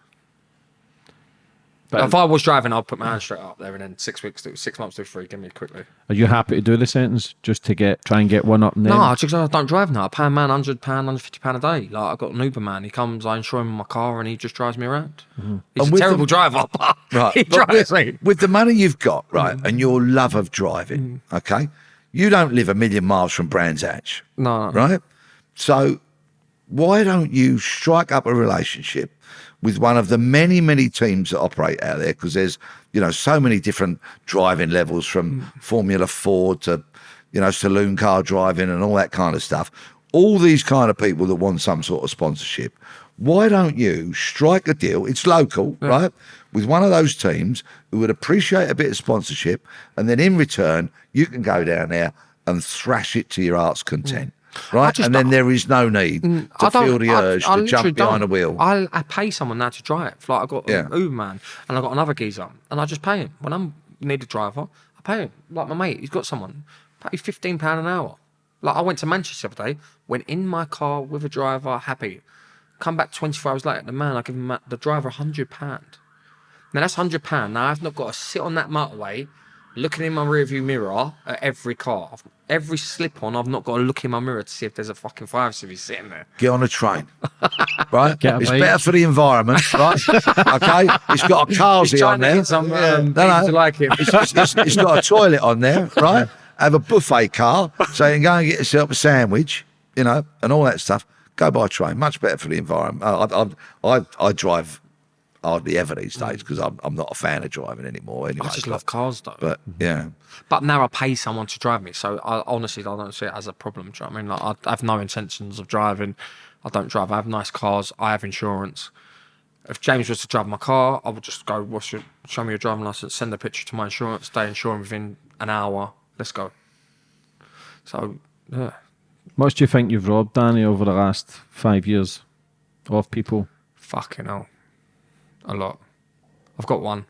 But if I was driving, I'd put my hand straight up there, and then six weeks, do six months, do three. Give me quickly. are you happy to do the sentence just to get try and get one up and then? No, I just I don't drive now. I pay a man hundred pound, hundred fifty pound a day. Like I got an Uber man. He comes, I insure him my car, and he just drives me around. Mm-hmm. He's And a terrible the- driver, but Right. he but drives with, me. with the money you've got, right, mm-hmm. and your love of driving, mm. okay, you don't live a million miles from Brands Hatch, No, right? So why don't you strike up a relationship with one of the many, many teams that operate out there? Because there's, you know, so many different driving levels from hmm. Formula Ford to, you know, saloon car driving and all that kind of stuff. All these kind of people that want some sort of sponsorship. Why don't you strike a deal? It's local, right? With one of those teams who would appreciate a bit of sponsorship, and then in return, you can go down there and thrash it to your heart's hmm. content. Right? And then there is no need mm, to I feel the I- urge I to jump behind a wheel. I, I pay someone now to drive. Like I got Yeah. an Uber man, and I got another geezer, and I just pay him when I'm need a driver. I pay him. Like my mate, he's got someone. Pay fifteen pound an hour. Like I went to Manchester the other day, went in my car with a driver, happy. Come back twenty four hours later, the man I give him the driver hundred pound. Now that's hundred pound. Now I've not got to sit on that motorway, looking in my rearview mirror at every car. Every slip on, I've not got to look in my mirror to see if there's a fucking five series sitting there. Get on a train, right? Get it's bike. better for the environment, right? okay, it's got a carsy on there. Some Yeah. um, No, no. like him. it's, it's, it's- it's got a toilet on there, right? Have a buffet car, so you can go and get yourself a sandwich, you know, and all that stuff. Go by train, much better for the environment. I, I, I, I drive hardly ever these days mm. because I'm, I'm not a fan of driving anymore. Anyway, I just but, love cars though. But mm-hmm. yeah, But now I pay someone to drive me, so I honestly I don't see it as a problem. Do you know what I mean? Like I have no intentions of driving. I don't drive. I have nice cars. I have insurance. If James was to drive my car, I would just go, "What's your? Show me your driving license. Send a picture to my insurance. They insure him within an hour. Let's go." So yeah, Much do you think you've robbed, Danny, over the last five years of people? fucking hell, a lot. I've got one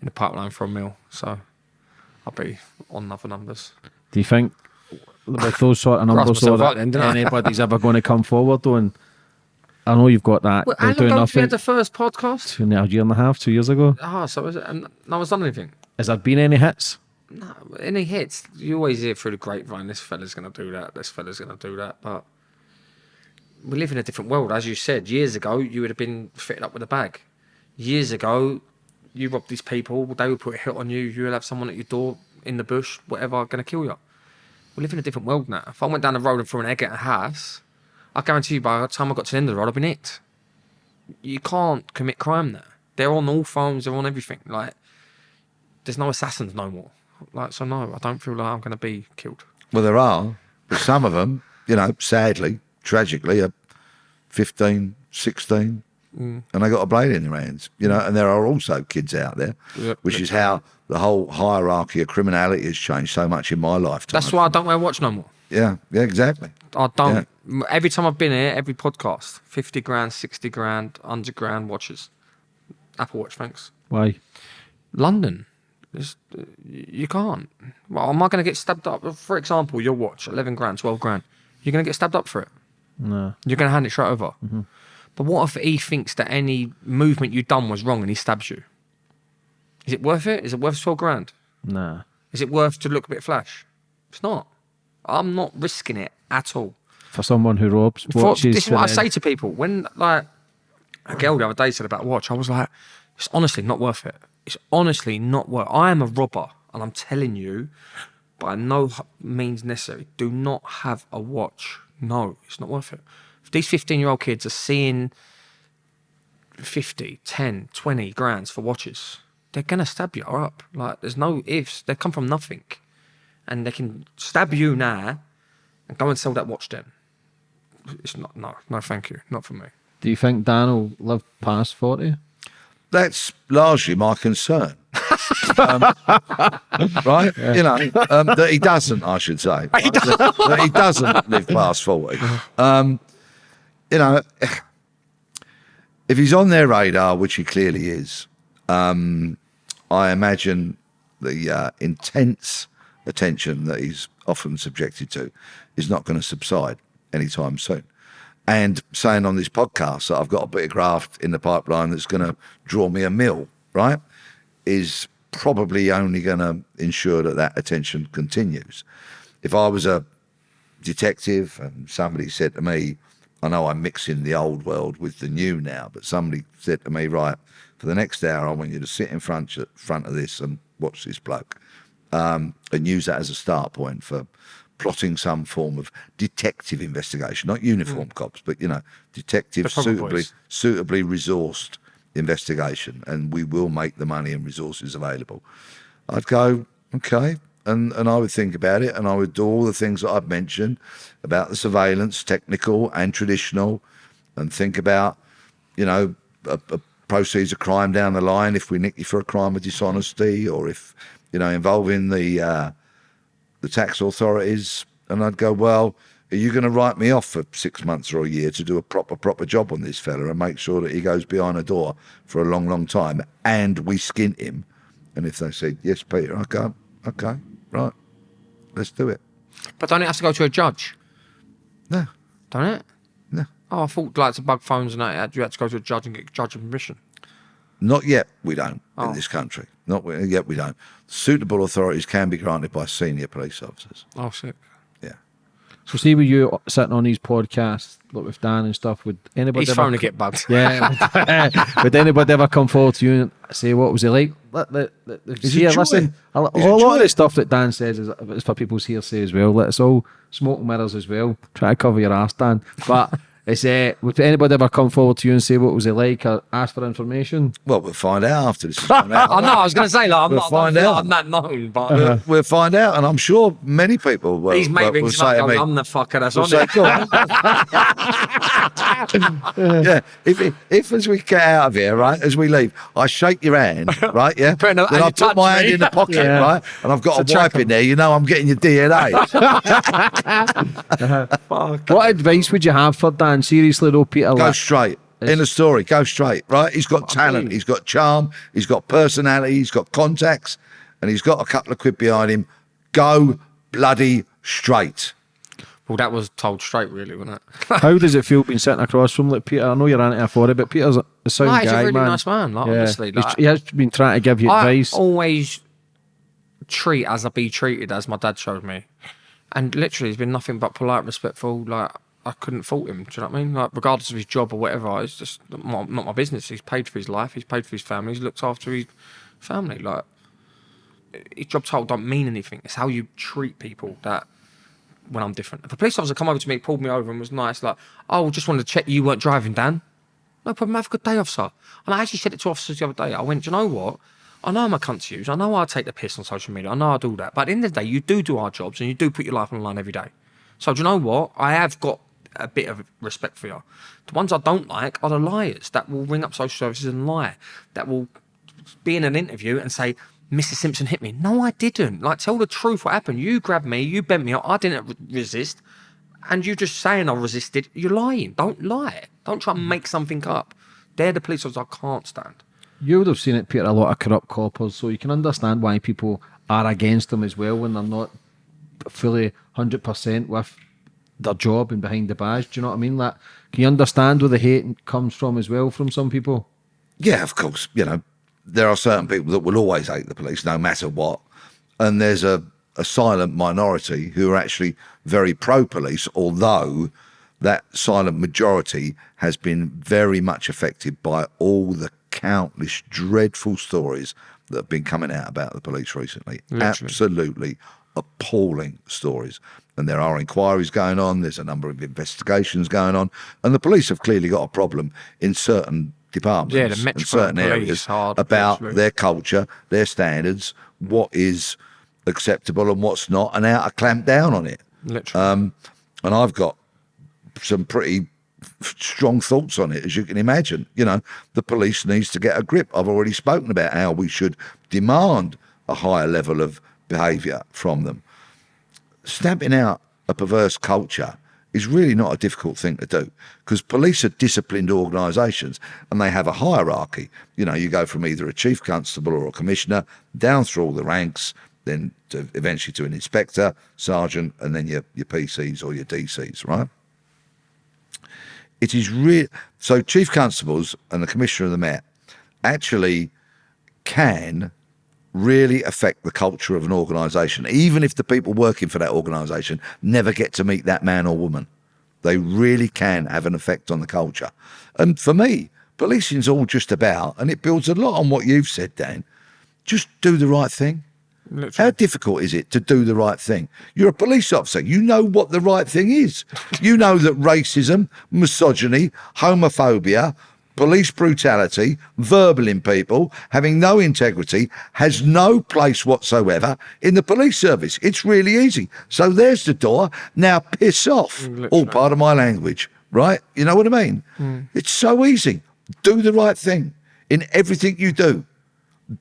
in the pipeline for a mill, so I'll be on other numbers. Do you think with those sort of numbers though, that then, anybody's ever going to come forward though? And I know you've got that. Well, They're how long ago did we had the first podcast? Two a year and a half, two years ago. Ah, so is it, and no one's done anything. Has there been any hits? No, any hits. You always hear through the grapevine, this fella's going to do that, this fella's going to do that. But we live in a different world. As you said, years ago, you would have been fitted up with a bag. Years ago, you robbed these people, they would put a hit on you, you'll have someone at your door in the bush, whatever, going to kill you. We live in a different world now. If I went down the road and threw an egg at a house, I guarantee you by the time I got to the end of the road, I'd been nicked. You can't commit crime there. They're on all phones, they're on everything. Like, there's no assassins no more. Like, so no, I don't feel like I'm going to be killed. well, there are, but some of them, you know, sadly, tragically, are 15, 16, Mm. and they got a blade in their hands, you know, and there are also kids out there, Yep. which is how the whole hierarchy of criminality has changed so much in my lifetime. That's why I don't wear a watch no more. Yeah, yeah, exactly. I don't. m Every time I've been here, every podcast, 50 grand, 60 grand, 100 grand watches. Apple Watch, thanks. Why? London. It's, uh, you can't. Well, am I going to get stabbed up? For example, your watch, 11 grand, 12 grand. You're going to get stabbed up for it. No. You're going to hand it straight over. But what if he thinks that any movement you've done was wrong and he stabs you? Is it worth it? Is it worth 12 grand? Nah. Is it worth to look a bit flash? It's not. I'm not risking it at all. For someone who robs For- watches. this is what I say to people. When like a girl the other day said about a watch, I was like, it's honestly not worth it. It's honestly not worth. I am a robber, and I'm telling you, by no means necessary, do not have a watch. No, it's not worth it. If these 15 year old kids are seeing 50, 10, 20 grands for watches, they're gonna stab you up. Like there's no ifs. They come from nothing, and they can stab you now, and go and sell that watch then. It's not. No, no, thank you. Not for me. Do you think Dan will live past 40? That's largely my concern. um, right? You know, um, that he doesn't, I should say. Right? That, that he doesn't live past 40. Um, you know, if he's on their radar, which he clearly is, um, I imagine the uh, intense attention that he's often subjected to is not going to subside anytime soon. And saying on this podcast that I've got a bit of graft in the pipeline that's going to draw me a mill, right, is probably only going to ensure that that attention continues. If I was a detective and somebody said to me, I know I'm mixing the old world with the new now, but somebody said to me, right, for the next hour, I want you to sit in front of, front of this and watch this bloke, um, and use that as a start point for plotting some form of detective investigation, not uniform cops, but you know, detective suitably boys. suitably resourced investigation, and we will make the money and resources available. I'd go, okay. And, and I would think about it and I would do all the things that I've mentioned about the surveillance, technical and traditional, and think about, you know, a, a proceeds of crime down the line if we nick you for a crime of dishonesty or if, you know, involving the, uh, the tax authorities. And I'd go, well, Are you going to write me off for six months or a year to do a proper, proper job on this fella and make sure that he goes behind a door for a long, long time and we skin him? And if they said, yes, Peter, I okay, right, let's do it. But don't it have to go to a judge? No, Don't it? no, Oh, I thought like to bug phones and that you had to go to a judge and get judge permission. not yet. We don't Oh. in this country. Not yet. We don't. Suitable authorities can be granted by senior police officers. Oh, sick. So see with you sitting on these podcasts, like with Dan and stuff, would anybody He's ever to get bugged. Yeah. would anybody ever come forward to you and say what was it like? Let, let, let, He's see, a listen, a, a lot of the stuff that Dan says is, is for people's hearsay as well. Let us all smoke mirrors as well. Try to cover your ass, Dan. But it's uh, would anybody ever come forward to you and say what was it like or ask for information? Well, we'll find out after this. I know. I was going to say like I'm We'll not. find I don't out. I'm not known, but We'll, we'll find out, and I'm sure many people will, these mate will, will rings him up say to going, me, I'm the fucker that's on it. "Go on." yeah, if, if as we get out of here, right, as we leave, I shake your hand, right, yeah, Putting a- then and I put touch my me. hand in the pocket, Yeah. right, and I've got To a track wipe in 'em. there, you know, I'm getting your DNA. What advice would you have for Dan? Seriously though, Peter. go like- straight. In the story, go straight, right? He's got talent, he's got charm, he's got personality, he's got contacts, and he's got a couple of quid behind him. Go bloody straight. Well, that was told straight, really, wasn't it? How does it feel being sitting across from like Peter? I know you're anti for it, but Peter's a sound No, he's a really man. nice man, like, honestly, like- he has been trying to give you I advice. always treat as I be treated, as my dad showed me. And literally, he's been nothing but polite, respectful. Like, I couldn't fault him. Do you know what I mean? Like, regardless of his job or whatever, it's just not, not my business. He's paid for his life, he's paid for his family, he's looked after his family. Like, his job title don't mean anything. It's how you treat people that when I'm different. If a police officer come over to me, pulled me over and was nice, like, oh, just wanted to check you weren't driving, Dan. No problem. Have a good day, officer. And I actually said it to officers the other day. I went, do you know what? I know I'm a cunt to use. I know I take the piss on social media. I know I do that. But at the end of the day, you do do our jobs and you do put your life on the line every day. So do you know what? I have got a bit of respect for you. The ones I don't like are the liars that will ring up social services and lie. That will be in an interview and say, Mr. Simpson hit me. No, I didn't. Like, tell the truth what happened. You grabbed me, you bent me up, I didn't re- resist. And you're just saying I resisted, you're lying. Don't lie. Don't try and hmm. make something up. They're the police officers I can't stand. You would have seen it, Peter, a lot of corrupt coppers, so you can understand why people are against them as well when they're not fully 100% with their job and behind the badge. Do you know what I mean? Like, can you understand where the hate comes from as well from some people? Yeah, of course. You know, there are certain people that will always hate the police no matter what. And there's a, a silent minority who are actually very pro police, although that silent majority has been very much affected by all the countless dreadful stories that have been coming out about the police recently. Literally. Absolutely appalling stories. And there are inquiries going on, there's a number of investigations going on, and the police have clearly got a problem in certain departments Yeah, the and Metropolitan certain areas about their culture, their standards, what is acceptable and what's not, and how to clamp down on it. Literally. Um, and I've got some pretty strong thoughts on it, as you can imagine. You know, the police needs to get a grip. I've already spoken about how we should demand a higher level of behaviour from them. Stamping out a perverse culture is really not a difficult thing to do because police are disciplined organisations and they have a hierarchy. You know, you go from either a chief constable or a commissioner down through all the ranks, then to eventually to an inspector, sergeant, and then your, your PCs or your DCs, right? It is real. So, chief constables and the commissioner of the Met actually can really affect the culture of an organisation, even if the people working for that organisation never get to meet that man or woman. They really can have an effect on the culture. And for me, policing's all just about, and it builds a lot on what you've said, Dan. Just do the right thing. How difficult is it to do the right thing? You're a police officer. You know what the right thing is. You know that racism, misogyny, homophobia, police brutality, verbaling people, having no integrity, has no place whatsoever in the police service. It's really easy. So there's the door. Now piss off. All part of my language, right? You know what I mean? Hmm. It's so easy. Do the right thing in everything you do.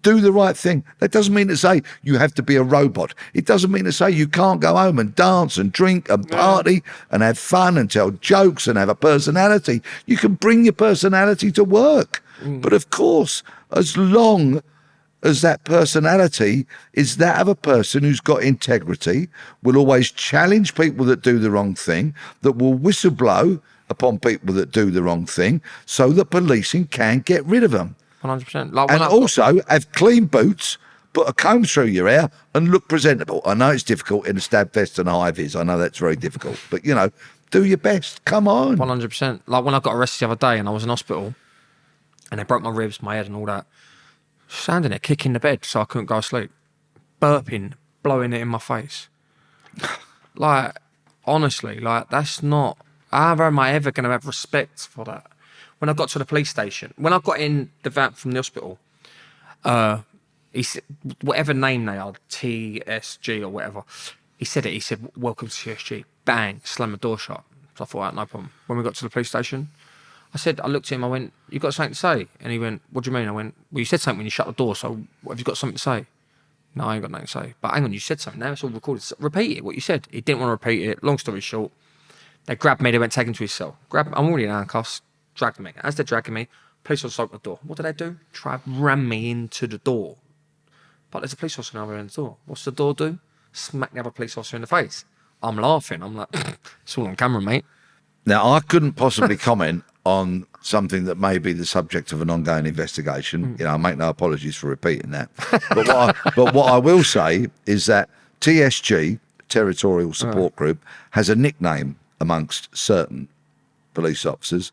Do the right thing. That doesn't mean to say you have to be a robot. It doesn't mean to say you can't go home and dance and drink and party and have fun and tell jokes and have a personality. You can bring your personality to work. Mm. But of course, as long as that personality is that of a person who's got integrity, will always challenge people that do the wrong thing, that will whistleblow upon people that do the wrong thing, so that policing can get rid of them. One hundred percent. Like And also have clean boots, put a comb through your hair, and look presentable. I know it's difficult in a stab vest and high vis. I know that's very difficult, but you know, do your best. Come on. One hundred percent. Like when I got arrested the other day and I was in hospital, and they broke my ribs, my head, and all that. Standing there, kicking the bed so I couldn't go to sleep, burping, blowing it in my face. Like honestly, like that's not. How am I ever going to have respect for that? When I got to the police station, when I got in the van from the hospital, uh, he said whatever name they are, TSG or whatever. He said it. He said, "Welcome to TSG." Bang, slam the door shut. So I thought, "Right, no problem. When we got to the police station, I said, I looked at him. I went, "You got something to say?" And he went, "What do you mean?" I went, "Well, you said something when you shut the door. So have you got something to say?" No, I ain't got nothing to say. But hang on, you said something. Now it's all recorded. So repeat it. What you said. He didn't want to repeat it. Long story short, they grabbed me. They went taken to his cell. Grabbed. I'm already in handcuffs. Dragged me. As they're dragging me, police officer opened the door. What did they do? Try ram me into the door. But there's a police officer on the other end of the door. What's the door do? Smack the other police officer in the face. I'm laughing. I'm like, it's all on camera, mate. Now, I couldn't possibly comment on something that may be the subject of an ongoing investigation. Hmm. You know, I make no apologies for repeating that. But what I, but what I will say is that TSG, Territorial Support ah. Group, has a nickname amongst certain police officers,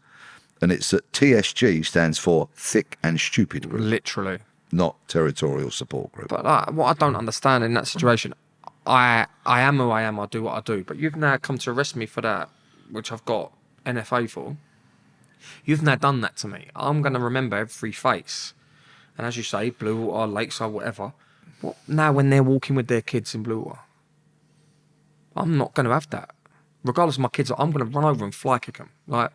and it's that TSG stands for Thick and Stupid Group, Literally. not Territorial Support Group. But like, what I don't understand in that situation, I I am who I am. I do what I do. But you've now come to arrest me for that, which I've got NFA for. You've now done that to me. I'm going to remember every face. And as you say, Bluewater, Lakeside, whatever. What now when they're walking with their kids in Bluewater? I'm not going to have that. Regardless of my kids, I'm going to run over and fly kick them. Like,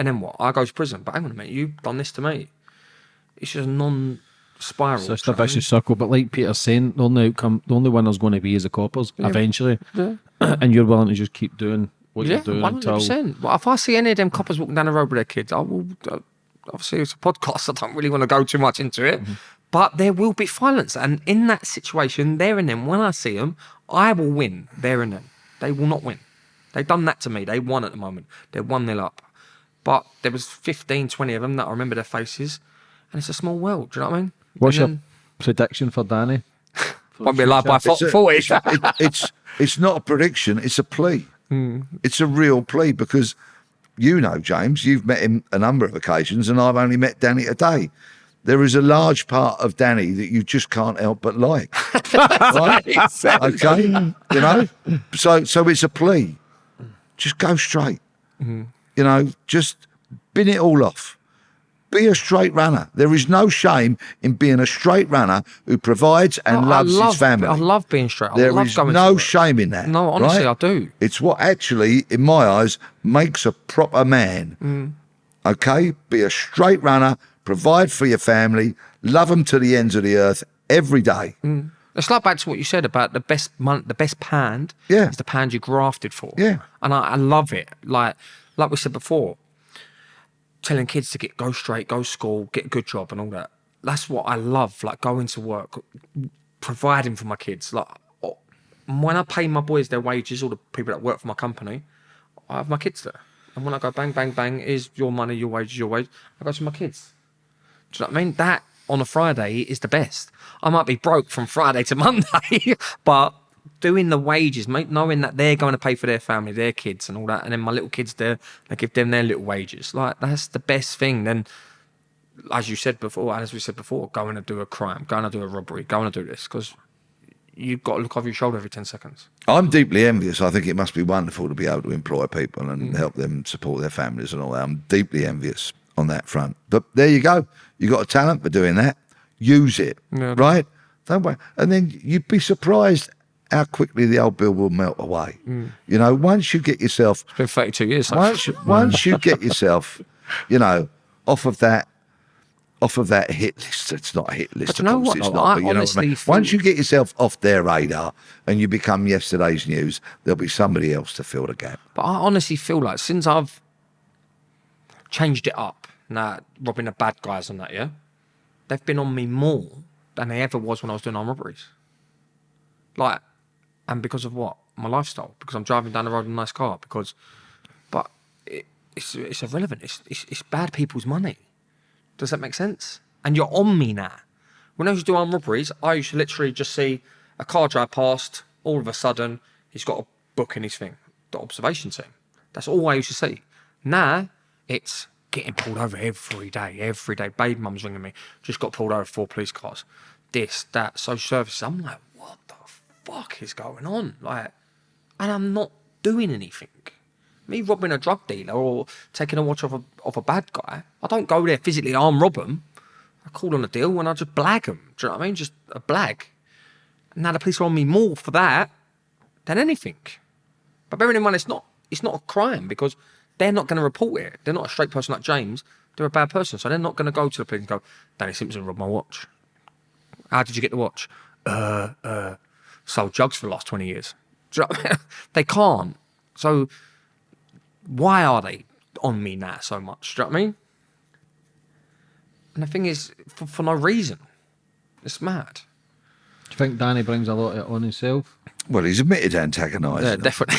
and then what? I go to prison. But hang on a minute, you've done this to me. It's just. So it's do a you know what I mean? vicious circle. But like Peter's saying, the only outcome, the only winner's going to be is the coppers eventually. and you're willing to just keep doing what Yeah, you're doing one hundred until. percent. Well, if I see any of them coppers walking down the road with their kids, I will. Uh, obviously, it's a podcast. I don't really want to go too much into it, Mm-hmm. but there will be violence, and in that situation, there and then, when I see them, I will win. There and then, they will not win. They've done that to me. They won at the moment. They're one nil up, but there was 15, 20 of them that I remember their faces, and it's a small world. Do you know what I mean? What's And your prediction for Danny? won't be alive by It's a- 40. it- it's it's not a prediction; it's a plea. Hmm. It's a real plea because you know, James, you've met him a number of occasions, and I've only met Danny today. There is a large part of Danny that you just can't help but like. right? Okay, you know. So so it's a plea. Just go straight. Mm-hmm. You know, just bin it all off. Be a straight runner. There is no shame in being a straight runner who provides and loves love, his family. I love being straight. I There love is no shame in that. No, honestly, right? I do. It's what actually, in my eyes, makes a proper man. Mm. Okay? Be a straight runner, provide for your family, love them to the ends of the earth every day. Mm. It's like back to what you said about the best month, the best pound Yeah. is the pound you grafted for. Yeah. And I, I love it. Like like we said before, telling kids to get go straight, go school, get a good job and all that. That's what I love. Like going to work, providing for my kids. Like when I pay my boys their wages, all the people that work for my company, I have my kids there. And when I go bang, bang, bang, is your money, your wages, your wage, I go to my kids. Do you know what I mean? That on a Friday is the best. I might be broke from Friday to Monday, but doing the wages, mate, knowing that they're going to pay for their family, their kids, and all that, and then my little kids there, I give them their little wages. Like that's the best thing. Then, as you said before, and as we said before, going to do a crime, going to do a robbery, going to do this, because you've got to look over your shoulder every ten seconds. I'm deeply envious. I think it must be wonderful to be able to employ people Mm. and help them support their families and all that. I'm deeply envious on that front. But there you go. You got a talent for doing that. Use it. Yeah. Right? Don't wait. And then you'd be surprised how quickly the old bill will melt away. Mm. You know, once you get yourself It's been thirty-two years. Once you, once you get yourself, you know, off of that off of that hit list. It's not a hit list. But know of course what, it's not, I but you know what I honestly mean? Once you get yourself off their radar and you become yesterday's news, there'll be somebody else to fill the gap. But I honestly feel like since I've changed it up, now robbing the bad guys and that, yeah, they've been on me more than they ever was when I was doing armed robberies. Like, and because of what? My lifestyle. Because I'm driving down the road in a nice car. Because, but it, it's it's irrelevant. It's, it's it's bad people's money. Does that make sense? And you're on me now. When I used to do armed robberies, I used to literally just see a car drive past. All of a sudden, he's got a book in his thing, the observation team. That's all I used to see. Now it's getting pulled over every day, every day. Babe mum's ringing me. Just got pulled over four police cars. This, that, social services. I'm like, what the fuck is going on? Like, and I'm not doing anything. Me robbing a drug dealer or taking a watch off a, off a bad guy, I don't go there physically arm rob them. I call on a deal and I just blag them. Do you know what I mean? Just a blag. Now the police are on me more for that than anything. But bearing in mind, it's not it's not a crime because they're not going to report it. They're not a straight person like James. They're a bad person, so they're not going to go to the police and go, "Danny Simpson robbed my watch." How did you get the watch? Uh, uh, sold drugs for the last twenty years. Do you know what I mean? they can't. So why are they on me now so much? Do you know what I mean? And the thing is, for, for no reason. It's mad. Do you think Danny brings a lot of it on himself? Well, he's admitted antagonising. Yeah, definitely.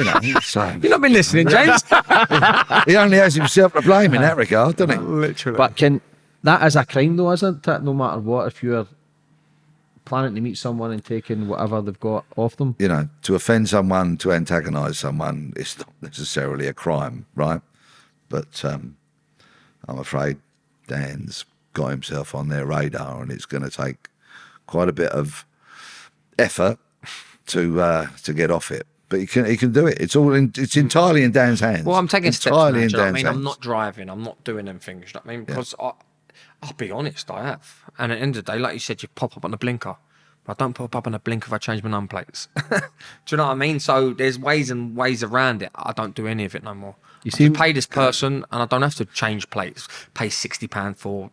you know, so You've not been listening, James. he only has himself to blame in that regard, doesn't he? Literally. But can that is a crime though, isn't it? No matter what, if you're planning to meet someone and taking whatever they've got off them. you know, to offend someone, to antagonise someone, it's not necessarily a crime, right? But um, I'm afraid Dan's got himself on their radar, and it's going to take quite a bit of effort to uh, to get off it. But he can he can do it. It's all in, it's entirely in Dan's hands. Well, I'm taking steps now, entirely in you know I mean? hands. I'm not driving. I'm not doing them things. You know what I mean? Because I, I'll be honest, I have. And at the end of the day, like you said, you pop up on the blinker. But I don't pop up on the blinker if I change my number plates. do you know what I mean? So there's ways and ways around it. I don't do any of it no more. You see, pay this person, and I don't have to change plates. Pay sixty pound for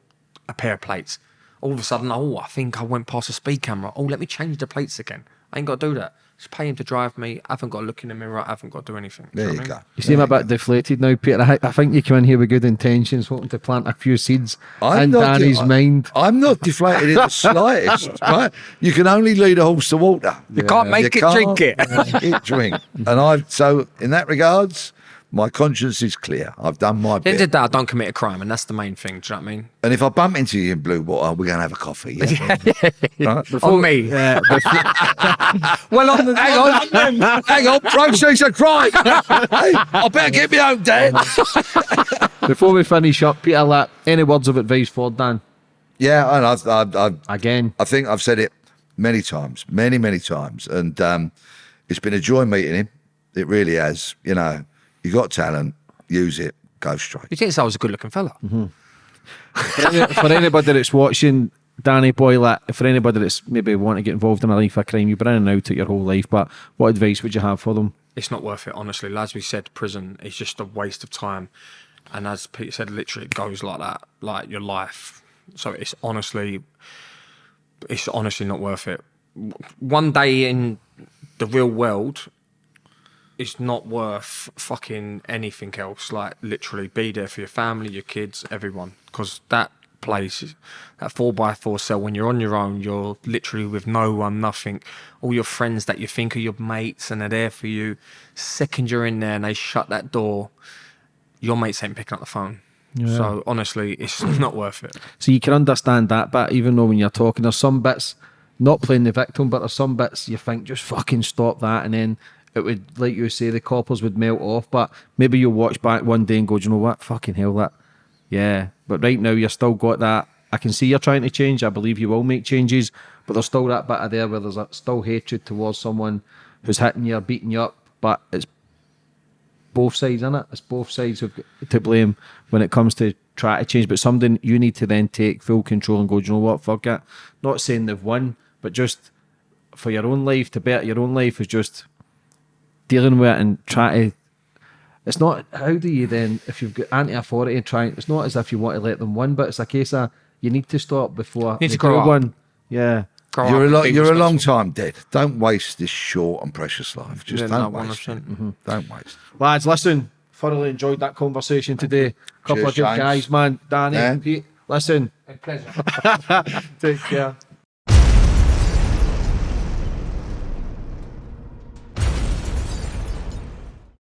a pair of plates. All of a sudden, oh, I think I went past a speed camera. Oh, let me change the plates again. I ain't got to do that. Just pay him to drive me. I haven't got to look in the mirror. I haven't got to do anything. Do There know you go. mean? You seem a bit deflated now, Peter. I, I think you came in here with good intentions, hoping to plant a few seeds in not de- Danny's I- mind. I'm not deflated in the slightest, right? You can only lead a horse to water. You can't make it, drink it. make it drink. And I, so in that regards, my conscience is clear. I've done my At the end bit. of the day, I don't commit a crime, and that's the main thing. Do you know what I mean? And if I bump into you in Bluewater, we're going to have a coffee. Yeah? Right? On me. Uh, well, on the, Hang on, hang on, proceeds a crime. hey, I better get me home, Dad. before we finish up, Peter, like, any words of advice for Dan? Yeah, and I've, I've, I've, Again, I think I've said it many times, many, many times. And um, it's been a joy meeting him. It really has. You know, you got talent, use it, go straight. you think I was a good-looking fella? Mm-hmm. for, any, for anybody that's watching, Danny boy, like, for anybody that's maybe want to get involved in a life of crime, you've been in and out of your whole life, but what advice would you have for them? It's not worth it, honestly. As we said, prison is just a waste of time, and as Peter said, literally it goes like that, like your life. So it's honestly, it's honestly not worth it. One day in the real world is not worth fucking anything else. Like literally, be there for your family, your kids, everyone, because that place, that four by four cell, when you're on your own, you're literally with no one, nothing. All your friends that you think are your mates and they're there for you. Second you're in there and they shut that door, your mates ain't picking up the phone. So honestly, it's not worth it. So you can understand that, but even though when you're talking, there's some bits, not playing the victim, but there's some bits you think just fucking stop that, and then it would, like you say, the coppers would melt off. But maybe you'll watch back one day and go, you know what, fucking hell, that, yeah. But right now you're still got that. I can see you're trying to change. I believe you will make changes, but there's still that bit of there where there's still hatred towards someone who's hitting you, or beating you up, but it's both sides in it. It's both sides who've to blame when it comes to try to change. But something you need to then take full control and go, you know what, fuck it. Not saying they've won, but just for your own life, to better your own life is just dealing with it and try to. It's not how do you then if you've got anti authority and trying. It's not as if you want to let them win, but it's a case of you need to stop before Need to they grow up. one. Yeah. Grow You're a up, lo- you're a long time dead. Don't waste this short and precious life. Just Yeah, don't waste. it. 100%. Mm-hmm. Don't waste. Lads, listen, thoroughly enjoyed that conversation today. Couple Cheers, of good James. guys, man. Danny, Yeah. Pete, listen, A pleasure. take care.